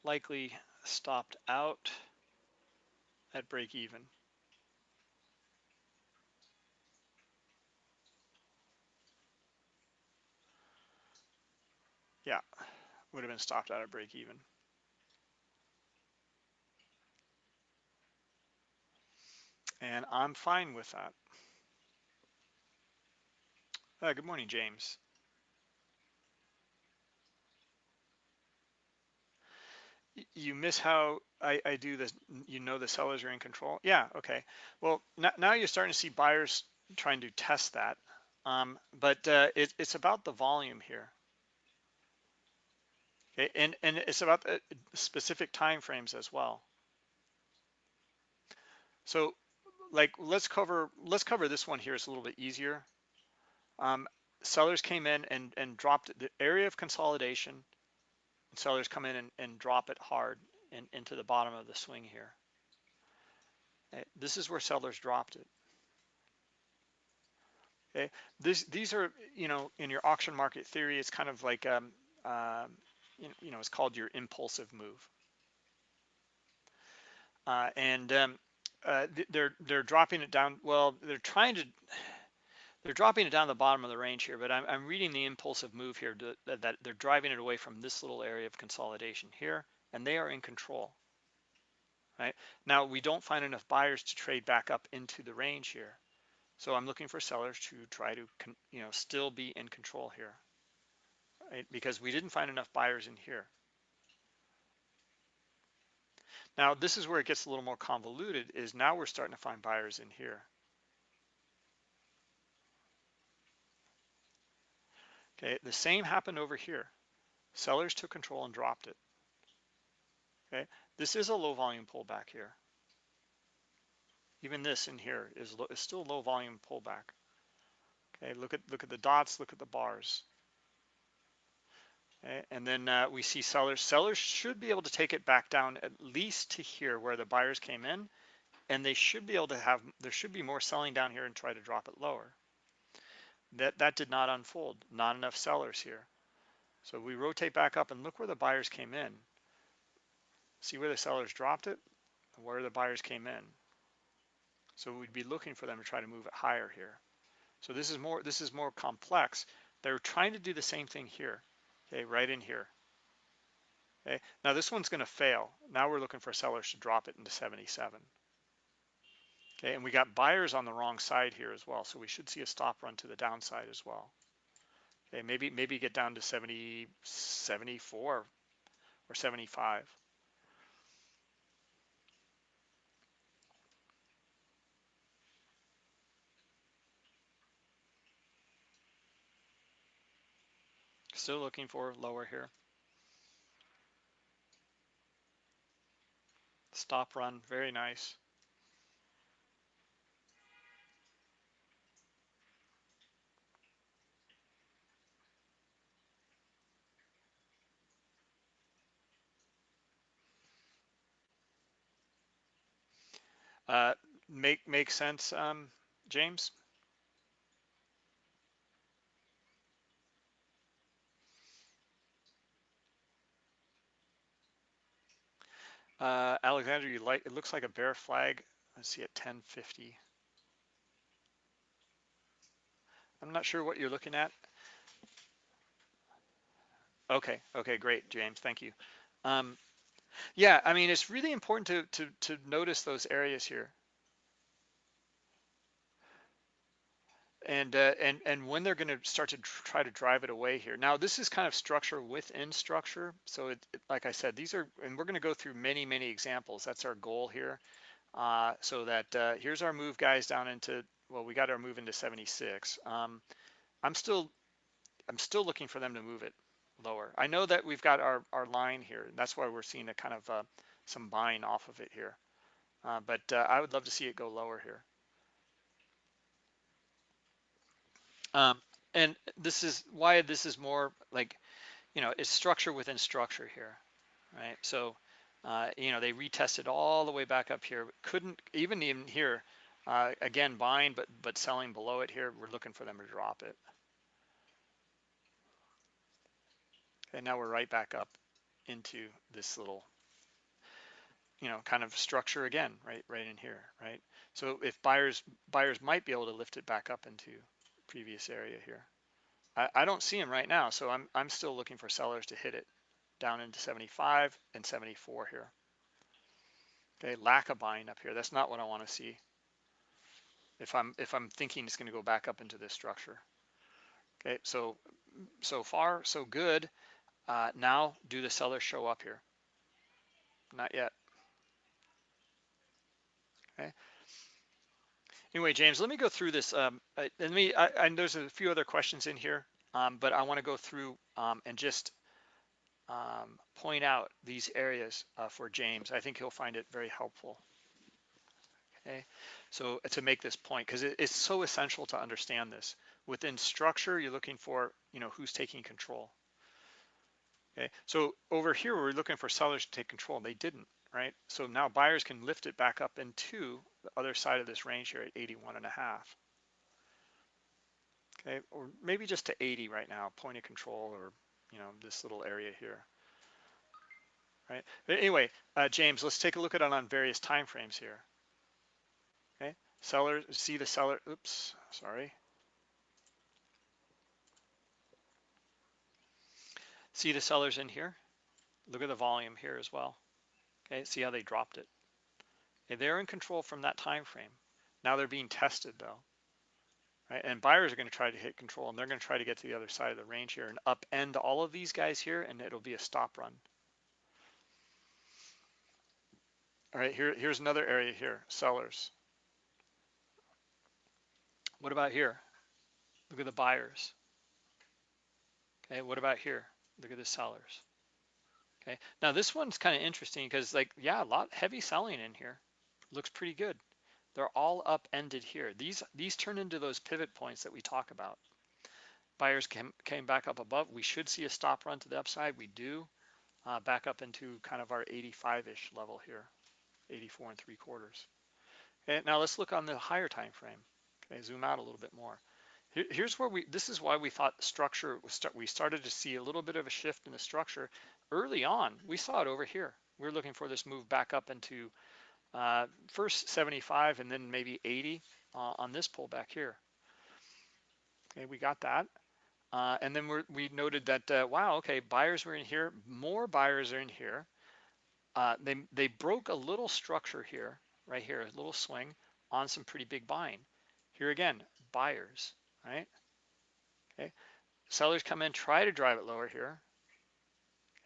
Likely stopped out at break even. Yeah, would have been stopped out at break even. And I'm fine with that. Uh, good morning, James. You miss how I, I, do this, you know the sellers are in control? Yeah, okay. Well, now you're starting to see buyers trying to test that. Um, but uh, it, it's about the volume here. Okay, and, and it's about the specific time frames as well. So like let's cover let's cover this one here. It's a little bit easier. Um, sellers came in and, and dropped the area of consolidation sellers come in and, and drop it hard in, into the bottom of the swing here. Okay. This is where sellers dropped it. Okay, this, these are, you know, in your auction market theory, it's kind of like, um, um, you, know, it's called your impulsive move. Uh, and um, uh, they're they're dropping it down. Well, they're trying to they're dropping it down the bottom of the range here, but I'm, I'm reading the impulsive move here to, that, that they're driving it away from this little area of consolidation here, and they are in control. Right now, we don't find enough buyers to trade back up into the range here, so I'm looking for sellers to try to, you know, still be in control here, right? Because we didn't find enough buyers in here. Now, this is where it gets a little more convoluted. Is now we're starting to find buyers in here. Okay, the same happened over here. Sellers took control and dropped it. Okay, this is a low volume pullback here. Even this in here is, is still low volume pullback. Okay, look at look at the dots, look at the bars. Okay, and then uh, we see sellers. Sellers should be able to take it back down at least to here where the buyers came in, and they should be able to have. There should be more selling down here and try to drop it lower. That, that did not unfold, not enough sellers here. So we rotate back up and look where the buyers came in. See where the sellers dropped it, and where the buyers came in. So we'd be looking for them to try to move it higher here. So this is more this is more complex. They're trying to do the same thing here, okay, right in here. Okay, now this one's going to fail. Now we're looking for sellers to drop it into 77. Okay, and we got buyers on the wrong side here as well. So we should see a stop run to the downside as well. Okay, maybe maybe get down to 70, 74 or 75. Still looking for lower here. Stop run, very nice. Uh, make make sense, um, James? Uh, Alexander, you like it looks like a bear flag. Let's see at 1050. I'm not sure what you're looking at. Okay, okay, great, James, thank you. Um, yeah, I mean, it's really important to, to, to notice those areas here. And, uh, and, and when they're going to start to try to drive it away here. Now, this is kind of structure within structure. So it, it, like I said, these are, and we're going to go through many, many examples. That's our goal here. Uh, so that uh, here's our move guys down into, well, we got our move into 76. Um, I'm still, I'm still looking for them to move it lower. I know that we've got our, our line here. And that's why we're seeing a kind of uh, some buying off of it here. Uh, but uh, I would love to see it go lower here. Um, and this is why this is more like, you know, it's structure within structure here, right? So Uh, you know, they retested all the way back up here. Couldn't even even here. Uh, again, buying but but selling below it here. We're looking for them to drop it. And now we're right back up into this little, you know, kind of structure again, right, right in here, right? So if buyers buyers might be able to lift it back up into previous area here. I, I don't see them right now, so I'm I'm still looking for sellers to hit it down into 75 and 74 here. Okay, lack of buying up here. That's not what I want to see. If I'm if I'm thinking it's going to go back up into this structure. Okay, so so far so good. Uh, now, do the sellers show up here? Not yet. Okay. Anyway, James, let me go through this. Um, let me. I, I, there's a few other questions in here, um, but I want to go through um, and just um, point out these areas uh, for James. I think he'll find it very helpful. Okay, so to make this point, because it, it's so essential to understand this. Within structure, you're looking for, you know, who's taking control. Okay, so over here, we're looking for sellers to take control. They didn't, right? So now buyers can lift it back up into the other side of this range here at 81 and a half. Okay, or maybe just to 80 right now, point of control or, you know, this little area here. Right. But anyway, uh, James, let's take a look at it on various time frames here. Okay, sellers see the seller, oops, sorry. See the sellers in here? Look at the volume here as well. Okay, see how they dropped it. Okay, they're in control from that time frame. Now they're being tested though. Right? And buyers are going to try to hit control and they're going to try to get to the other side of the range here and upend all of these guys here and it'll be a stop run. All right, here, here's another area here, sellers. What about here? Look at the buyers. Okay, what about here? Look at the sellers. Okay, now this one's kind of interesting because like, yeah, a lot heavy selling in here. Looks pretty good. They're all upended here. These these turn into those pivot points that we talk about. Buyers came, came back up above. We should see a stop run to the upside. We do. Uh, back up into kind of our 85-ish level here, 84 and three quarters. Okay, now let's look on the higher time frame. Okay, zoom out a little bit more. Here's where we, this is why we thought structure, we started to see a little bit of a shift in the structure early on. We saw it over here. We are looking for this move back up into uh, first 75 and then maybe 80 uh, on this pullback here. Okay, we got that. Uh, and then we we noted that, uh, wow, okay, buyers were in here, more buyers are in here. Uh, they, they broke a little structure here, right here, a little swing on some pretty big buying. Here again, buyers right? Okay, sellers come in, try to drive it lower here.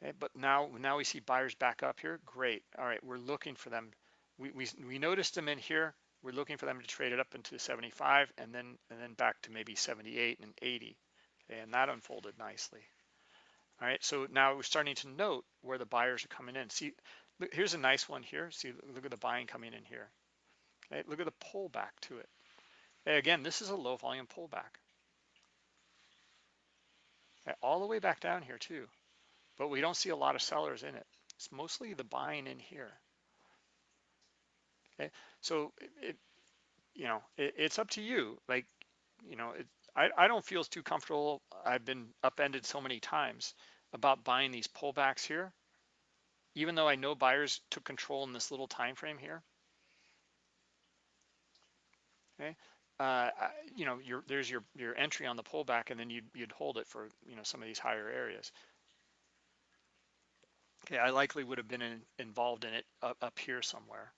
Okay, but now now we see buyers back up here. Great. All right, we're looking for them. We we we noticed them in here. We're looking for them to trade it up into 75 and then and then back to maybe 78 and 80. Okay, and that unfolded nicely. All right, so now we're starting to note where the buyers are coming in. See, look, here's a nice one here. See, look at the buying coming in here. Okay, look at the pullback to it. Again, this is a low volume pullback. All the way back down here too, but we don't see a lot of sellers in it. It's mostly the buying in here. Okay, so it, it you know, it, it's up to you. Like, you know, it, I, I don't feel too comfortable. I've been upended so many times about buying these pullbacks here, even though I know buyers took control in this little time frame here. Okay, uh, you know, your, there's your, your entry on the pullback and then you'd, you'd hold it for, you know, some of these higher areas. Okay, I likely would have been in, involved in it up, up here somewhere,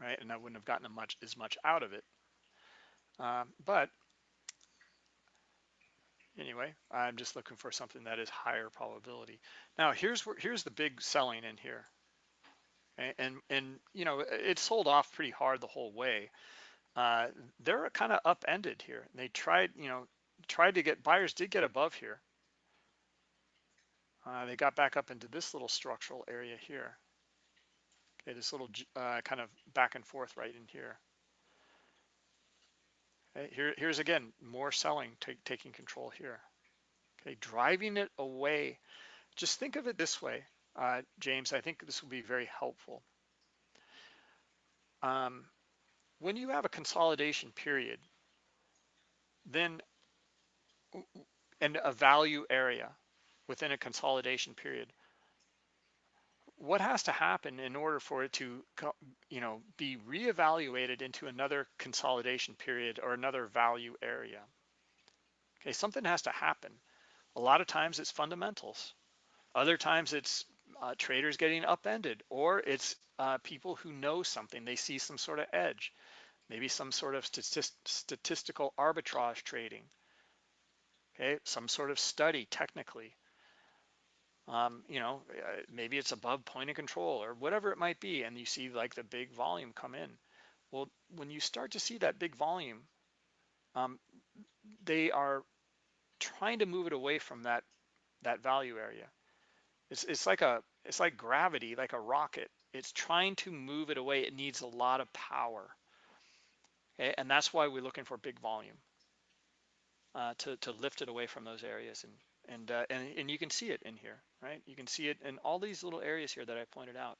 right? And I wouldn't have gotten much as much out of it. Um, but anyway, I'm just looking for something that is higher probability. Now here's where here's the big selling in here, and and, and you know it sold off pretty hard the whole way uh, they're kind of upended here. They tried, you know, tried to get buyers did get above here. Uh, they got back up into this little structural area here. Okay, this little uh, kind of back and forth right in here. Okay, here, here's again more selling, taking control here. Okay, driving it away. Just think of it this way. uh, James. I think this will be very helpful. Um, when you have a consolidation period, then and a value area within a consolidation period, what has to happen in order for it to you know be reevaluated into another consolidation period or another value area? Okay something has to happen. A lot of times it's fundamentals. Other times it's uh, traders getting upended or it's uh, people who know something. They see some sort of edge maybe some sort of statist statistical arbitrage trading okay some sort of study technically um, you know, uh, maybe it's above point of control or whatever it might be, and you see like the big volume come in. Well, when you start to see that big volume, um, they are trying to move it away from that that value area. It's it's like a it's like gravity, like a rocket. It's trying to move it away. It needs a lot of power, okay? and that's why we're looking for big volume uh, to to lift it away from those areas and and, uh, and, and you can see it in here, right? You can see it in all these little areas here that I pointed out.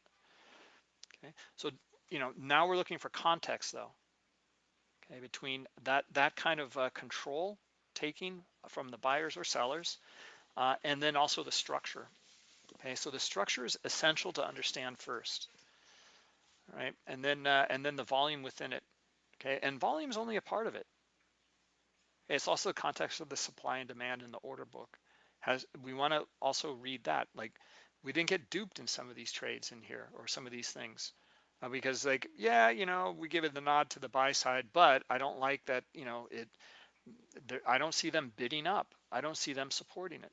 Okay, so you know now we're looking for context though. Okay, between that that kind of uh, control taking from the buyers or sellers, uh, and then also the structure. Okay, so the structure is essential to understand first, right? And then uh, and then the volume within it. Okay, and volume is only a part of it. It's also the context of the supply and demand in the order book. Has we want to also read that like we didn't get duped in some of these trades in here or some of these things uh, because like yeah you know we give it the nod to the buy side but I don't like that you know it I don't see them bidding up. I don't see them supporting it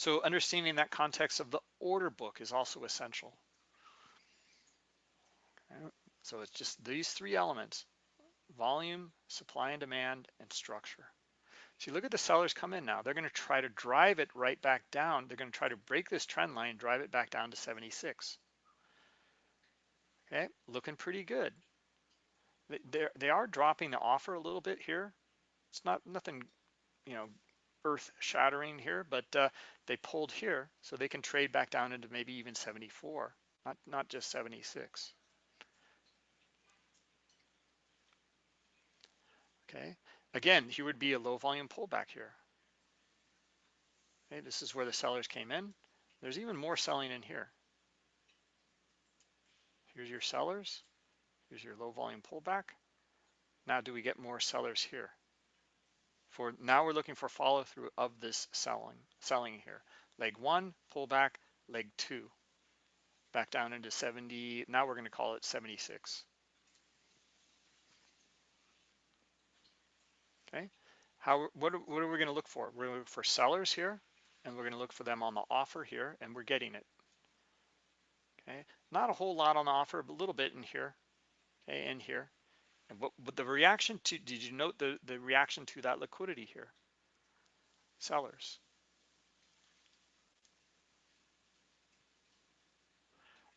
so understanding that context of the order book is also essential so it's just these three elements volume, supply and demand, and structure. See, look at the sellers come in now. They're going to try to drive it right back down. They're going to try to break this trend line, drive it back down to 76. Okay, looking pretty good. They're, they are dropping the offer a little bit here. It's not nothing, you know, earth shattering here, but uh, they pulled here so they can trade back down into maybe even 74, not, not just 76. Okay, again, here would be a low volume pullback here. Okay, this is where the sellers came in. There's even more selling in here. Here's your sellers. Here's your low volume pullback. Now, do we get more sellers here? For now, we're looking for follow through of this selling, selling here. Leg one, pull back leg two, back down into 70. Now we're going to call it 76. Okay, how what what are we going to look for? We're going to look for sellers here, and we're going to look for them on the offer here, and we're getting it. Okay, not a whole lot on the offer, but a little bit in here, okay, in here. And what, but the reaction to, did you note the, the reaction to that liquidity here? Sellers.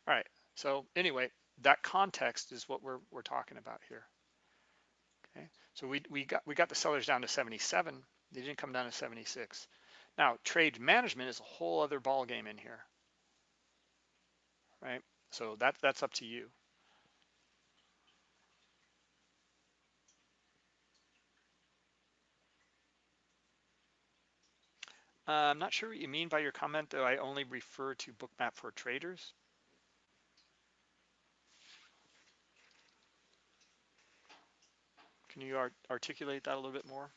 All right, so anyway, that context is what we're, we're talking about here. Okay, so we, we got we got the sellers down to 77. They didn't come down to 76. Now trade management is a whole other ball game in here, right? So that that's up to you. Uh, I'm not sure what you mean by your comment, though I only refer to bookmap for traders. Can you art articulate that a little bit more?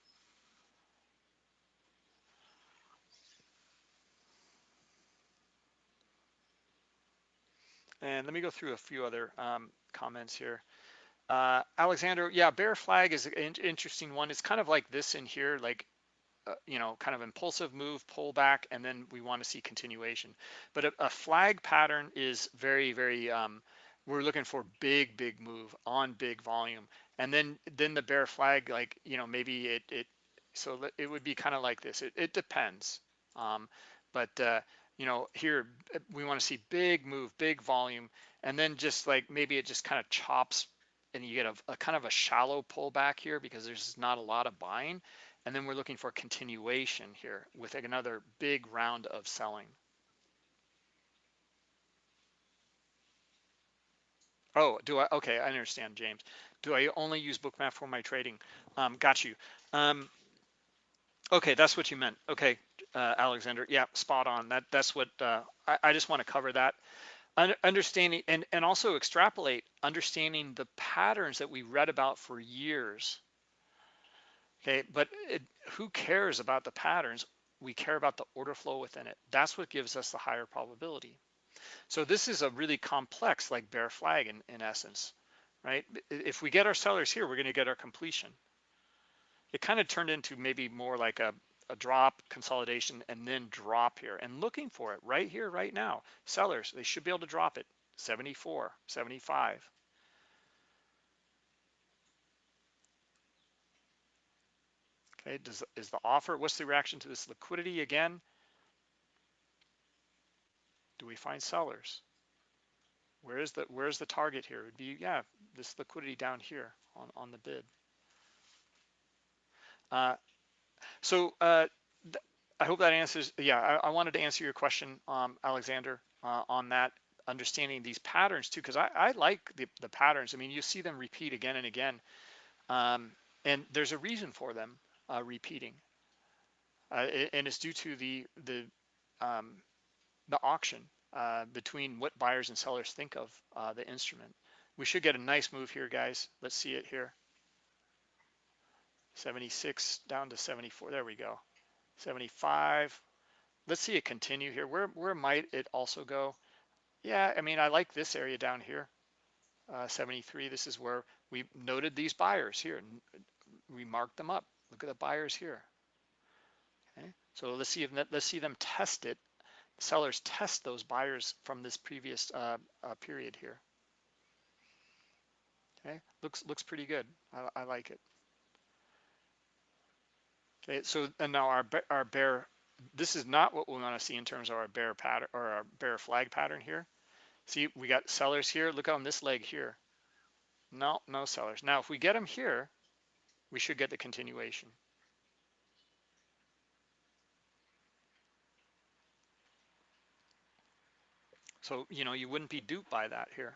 And let me go through a few other um, comments here. Uh, Alexander, yeah, bear flag is an interesting one. It's kind of like this in here, like, uh, you know, kind of impulsive move, pull back, and then we want to see continuation. But a, a flag pattern is very, very, um, we're looking for big, big move on big volume. And then then the bear flag like you know maybe it it so it would be kind of like this. It, it depends. Um, but uh, you know here we want to see big move big volume and then just like maybe it just kind of chops and you get a, a kind of a shallow pullback here because there's not a lot of buying and then we're looking for continuation here with another big round of selling. Oh, do I? Okay, I understand, James. Do I only use Bookmap for my trading? Um, got you. Um, okay, that's what you meant. Okay, uh, Alexander. Yeah, spot on. That that's what uh, I, I just want to cover that. understanding and and also extrapolate understanding the patterns that we read about for years. Okay, but it, who cares about the patterns? We care about the order flow within it. That's what gives us the higher probability. So this is a really complex like bear flag in, in essence, right? If we get our sellers here, we're gonna get our completion. It kind of turned into maybe more like a, a drop consolidation and then drop here and looking for it right here, right now. Sellers, they should be able to drop it 74, 75. Okay, does, is the offer, what's the reaction to this liquidity again? Do we find sellers? Where is the where's the target here? It would be yeah, this liquidity down here on on the bid. Uh, so uh, I hope that answers. Yeah, I, I, wanted to answer your question, um, Alexander, uh, on that understanding these patterns too, because I, I, like the, the patterns. I mean, you see them repeat again and again, um, and there's a reason for them uh, repeating, uh, and it's due to the the um, the auction uh, between what buyers and sellers think of uh, the instrument. We should get a nice move here, guys. Let's see it here. 76 down to 74. There we go. 75. Let's see it continue here. Where where might it also go? Yeah, I mean, I like this area down here. Uh, 73. This is where we noted these buyers here. We marked them up. Look at the buyers here. Okay, so let's see if let's see them test it sellers test those buyers from this previous uh, uh, period here. Okay, looks looks pretty good. I, I like it. Okay, so and now our our bear. This is not what we want to see in terms of our bear pattern or our bear flag pattern here. See, we got sellers here. Look on this leg here. No, no sellers. Now, if we get them here, we should get the continuation. So, you know, you wouldn't be duped by that here.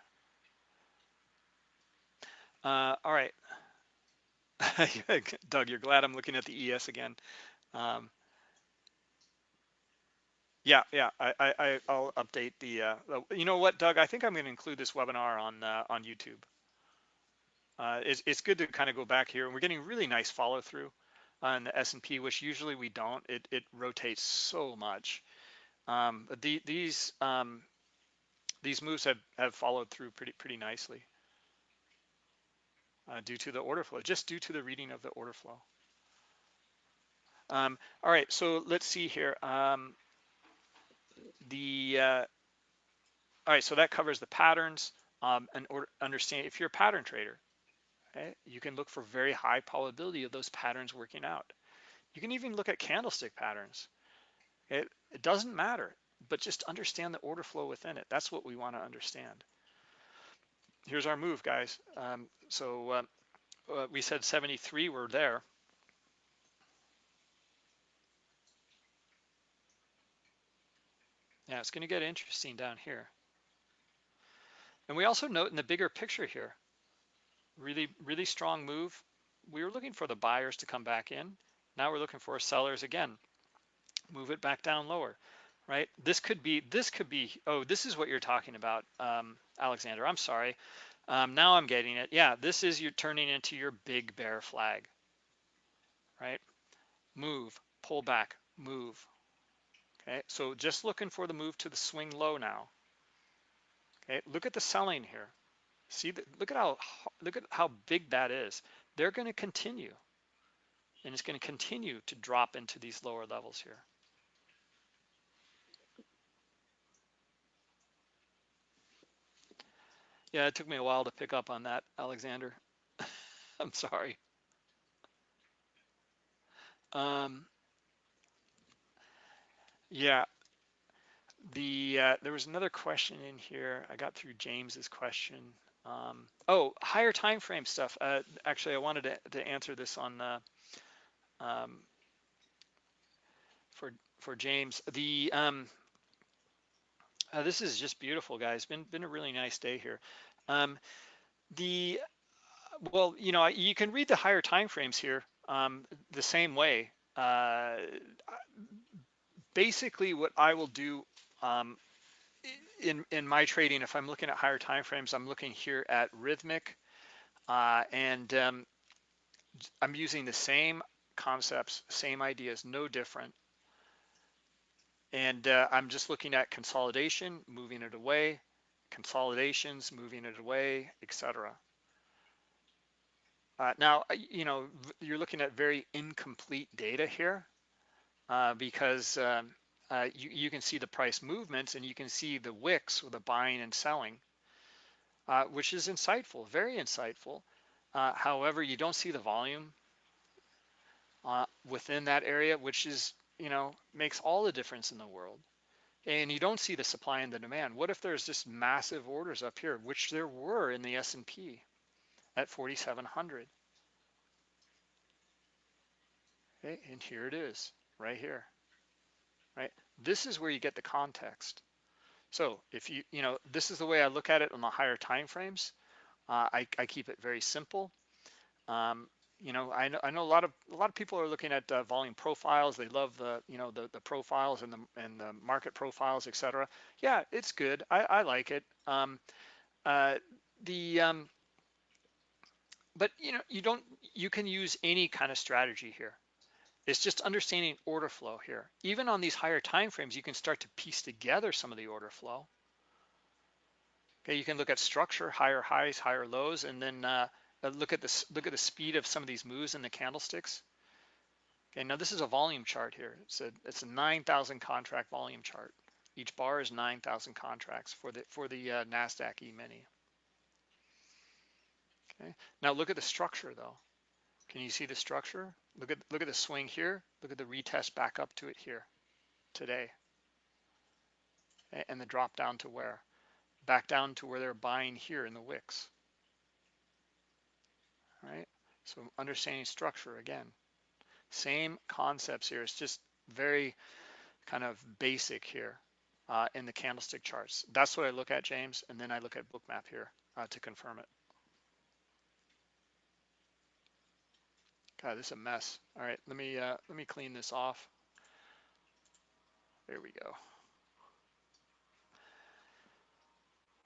Uh, all right. Doug, you're glad I'm looking at the ES again. Um, yeah, yeah, I, I, I'll update the, uh, you know what, Doug, I think I'm going to include this webinar on, uh, on YouTube. Uh, it's, it's good to kind of go back here and we're getting really nice follow through on the S&P, which usually we don't. It, it rotates so much. Um, the, these, um, these moves have, have followed through pretty pretty nicely uh, due to the order flow, just due to the reading of the order flow. Um, all right, so let's see here. Um, the uh, all right, so that covers the patterns um, and understand if you're a pattern trader, okay, you can look for very high probability of those patterns working out. You can even look at candlestick patterns. It, it doesn't matter but just understand the order flow within it. That's what we want to understand. Here's our move, guys. Um, so uh, uh, we said 73, we're there. Yeah, it's going to get interesting down here. And we also note in the bigger picture here, really, really strong move. We were looking for the buyers to come back in. Now we're looking for sellers again. Move it back down lower right? This could be, this could be, oh, this is what you're talking about, um, Alexander. I'm sorry. Um, now I'm getting it. Yeah, this is you're turning into your big bear flag, right? Move, pull back, move. Okay, so just looking for the move to the swing low now. Okay, look at the selling here. See, look at how look at how big that is. They're going to continue, and it's going to continue to drop into these lower levels here. Yeah, it took me a while to pick up on that, Alexander. I'm sorry. Um, yeah, the uh, there was another question in here. I got through James's question. Um, oh, higher time frame stuff. Uh, actually, I wanted to, to answer this on uh, um, for for James. The um, uh, this is just beautiful, guys. Been been a really nice day here. Um, the well, you know, you can read the higher time frames here um, the same way. Uh, basically, what I will do um, in in my trading, if I'm looking at higher time frames, I'm looking here at Rithmic uh, and um, I'm using the same concepts, same ideas, no different. And uh, I'm just looking at consolidation, moving it away, consolidations, moving it away, etc. Uh, now, you know, you're looking at very incomplete data here uh, because um, uh, you, you, can see the price movements and you can see the wicks with the buying and selling, uh, which is insightful, very insightful. Uh, however, you don't see the volume within that area, which is, you know, makes all the difference in the world. And you don't see the supply and the demand. What if there's just massive orders up here, which there were in the S&P? at 4,700. Okay, and here it is, right here, right? This is where you get the context. So if you, you know, this is the way I look at it on the higher time frames. Uh, I, I, keep it very simple. Um, you know, I know, I know a lot of a lot of people are looking at uh, volume profiles. They love the you know the the profiles and the and the market profiles, etc. Yeah, it's good. I, I like it. Um, uh, the um, but you know, you don't, you can use any kind of strategy here. It's just understanding order flow here. Even on these higher time frames, you can start to piece together some of the order flow. Okay, you can look at structure, higher highs, higher lows, and then uh, uh look at this. Look at the speed of some of these moves in the candlesticks. Okay, now this is a volume chart here. It's a it's a 9,000 contract volume chart. Each bar is 9,000 contracts for the for the uh, Nasdaq E-mini. Okay. Now look at the structure though. Can you see the structure? Look at look at the swing here. Look at the retest back up to it here today. And the drop down to where? Back down to where they're buying here in the wicks. All right. So understanding structure again. Same concepts here. It's just very kind of basic here uh, in the candlestick charts. That's what I look at, James, and then I look at bookmap here uh, to confirm it. God, this is a mess. All right, let me uh, let me clean this off. There we go.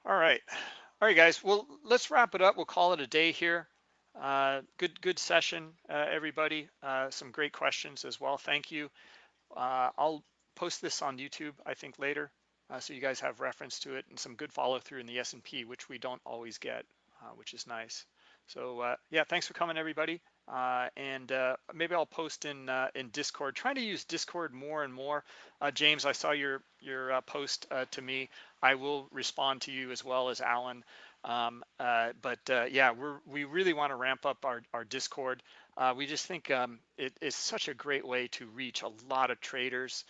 All right, all right, guys. Well, let's wrap it up. We'll call it a day here. Uh, good good session, uh, everybody. Uh, some great questions as well. Thank you. Uh, I'll post this on YouTube, I think, later, uh, so you guys have reference to it and some good follow through in the S&P, which we don't always get, which is nice. So yeah, thanks for coming, everybody. Uh, and uh, maybe I'll post in uh, in Discord. Trying to use Discord more and more. Uh, James, I saw your your uh, post uh, to me. I will respond to you as well as Alan. Um, but yeah, we're we really want to ramp up our our Discord. we just think um, it is such a great way to reach a lot of traders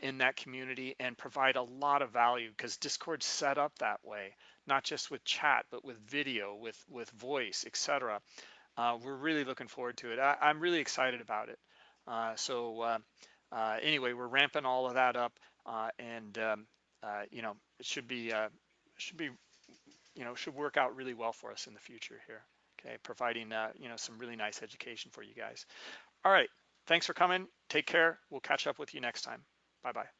in that community and provide a lot of value because Discord's set up that way, not just with chat, but with video, with with voice, etc uh, we're really looking forward to it. I, am really excited about it. Uh, so uh, uh, anyway, we're ramping all of that up, uh, and um, you know, it should be should be you know should work out really well for us in the future here. Okay, providing you know some really nice education for you guys. All right, thanks for coming. Take care. We'll catch up with you next time. Bye bye.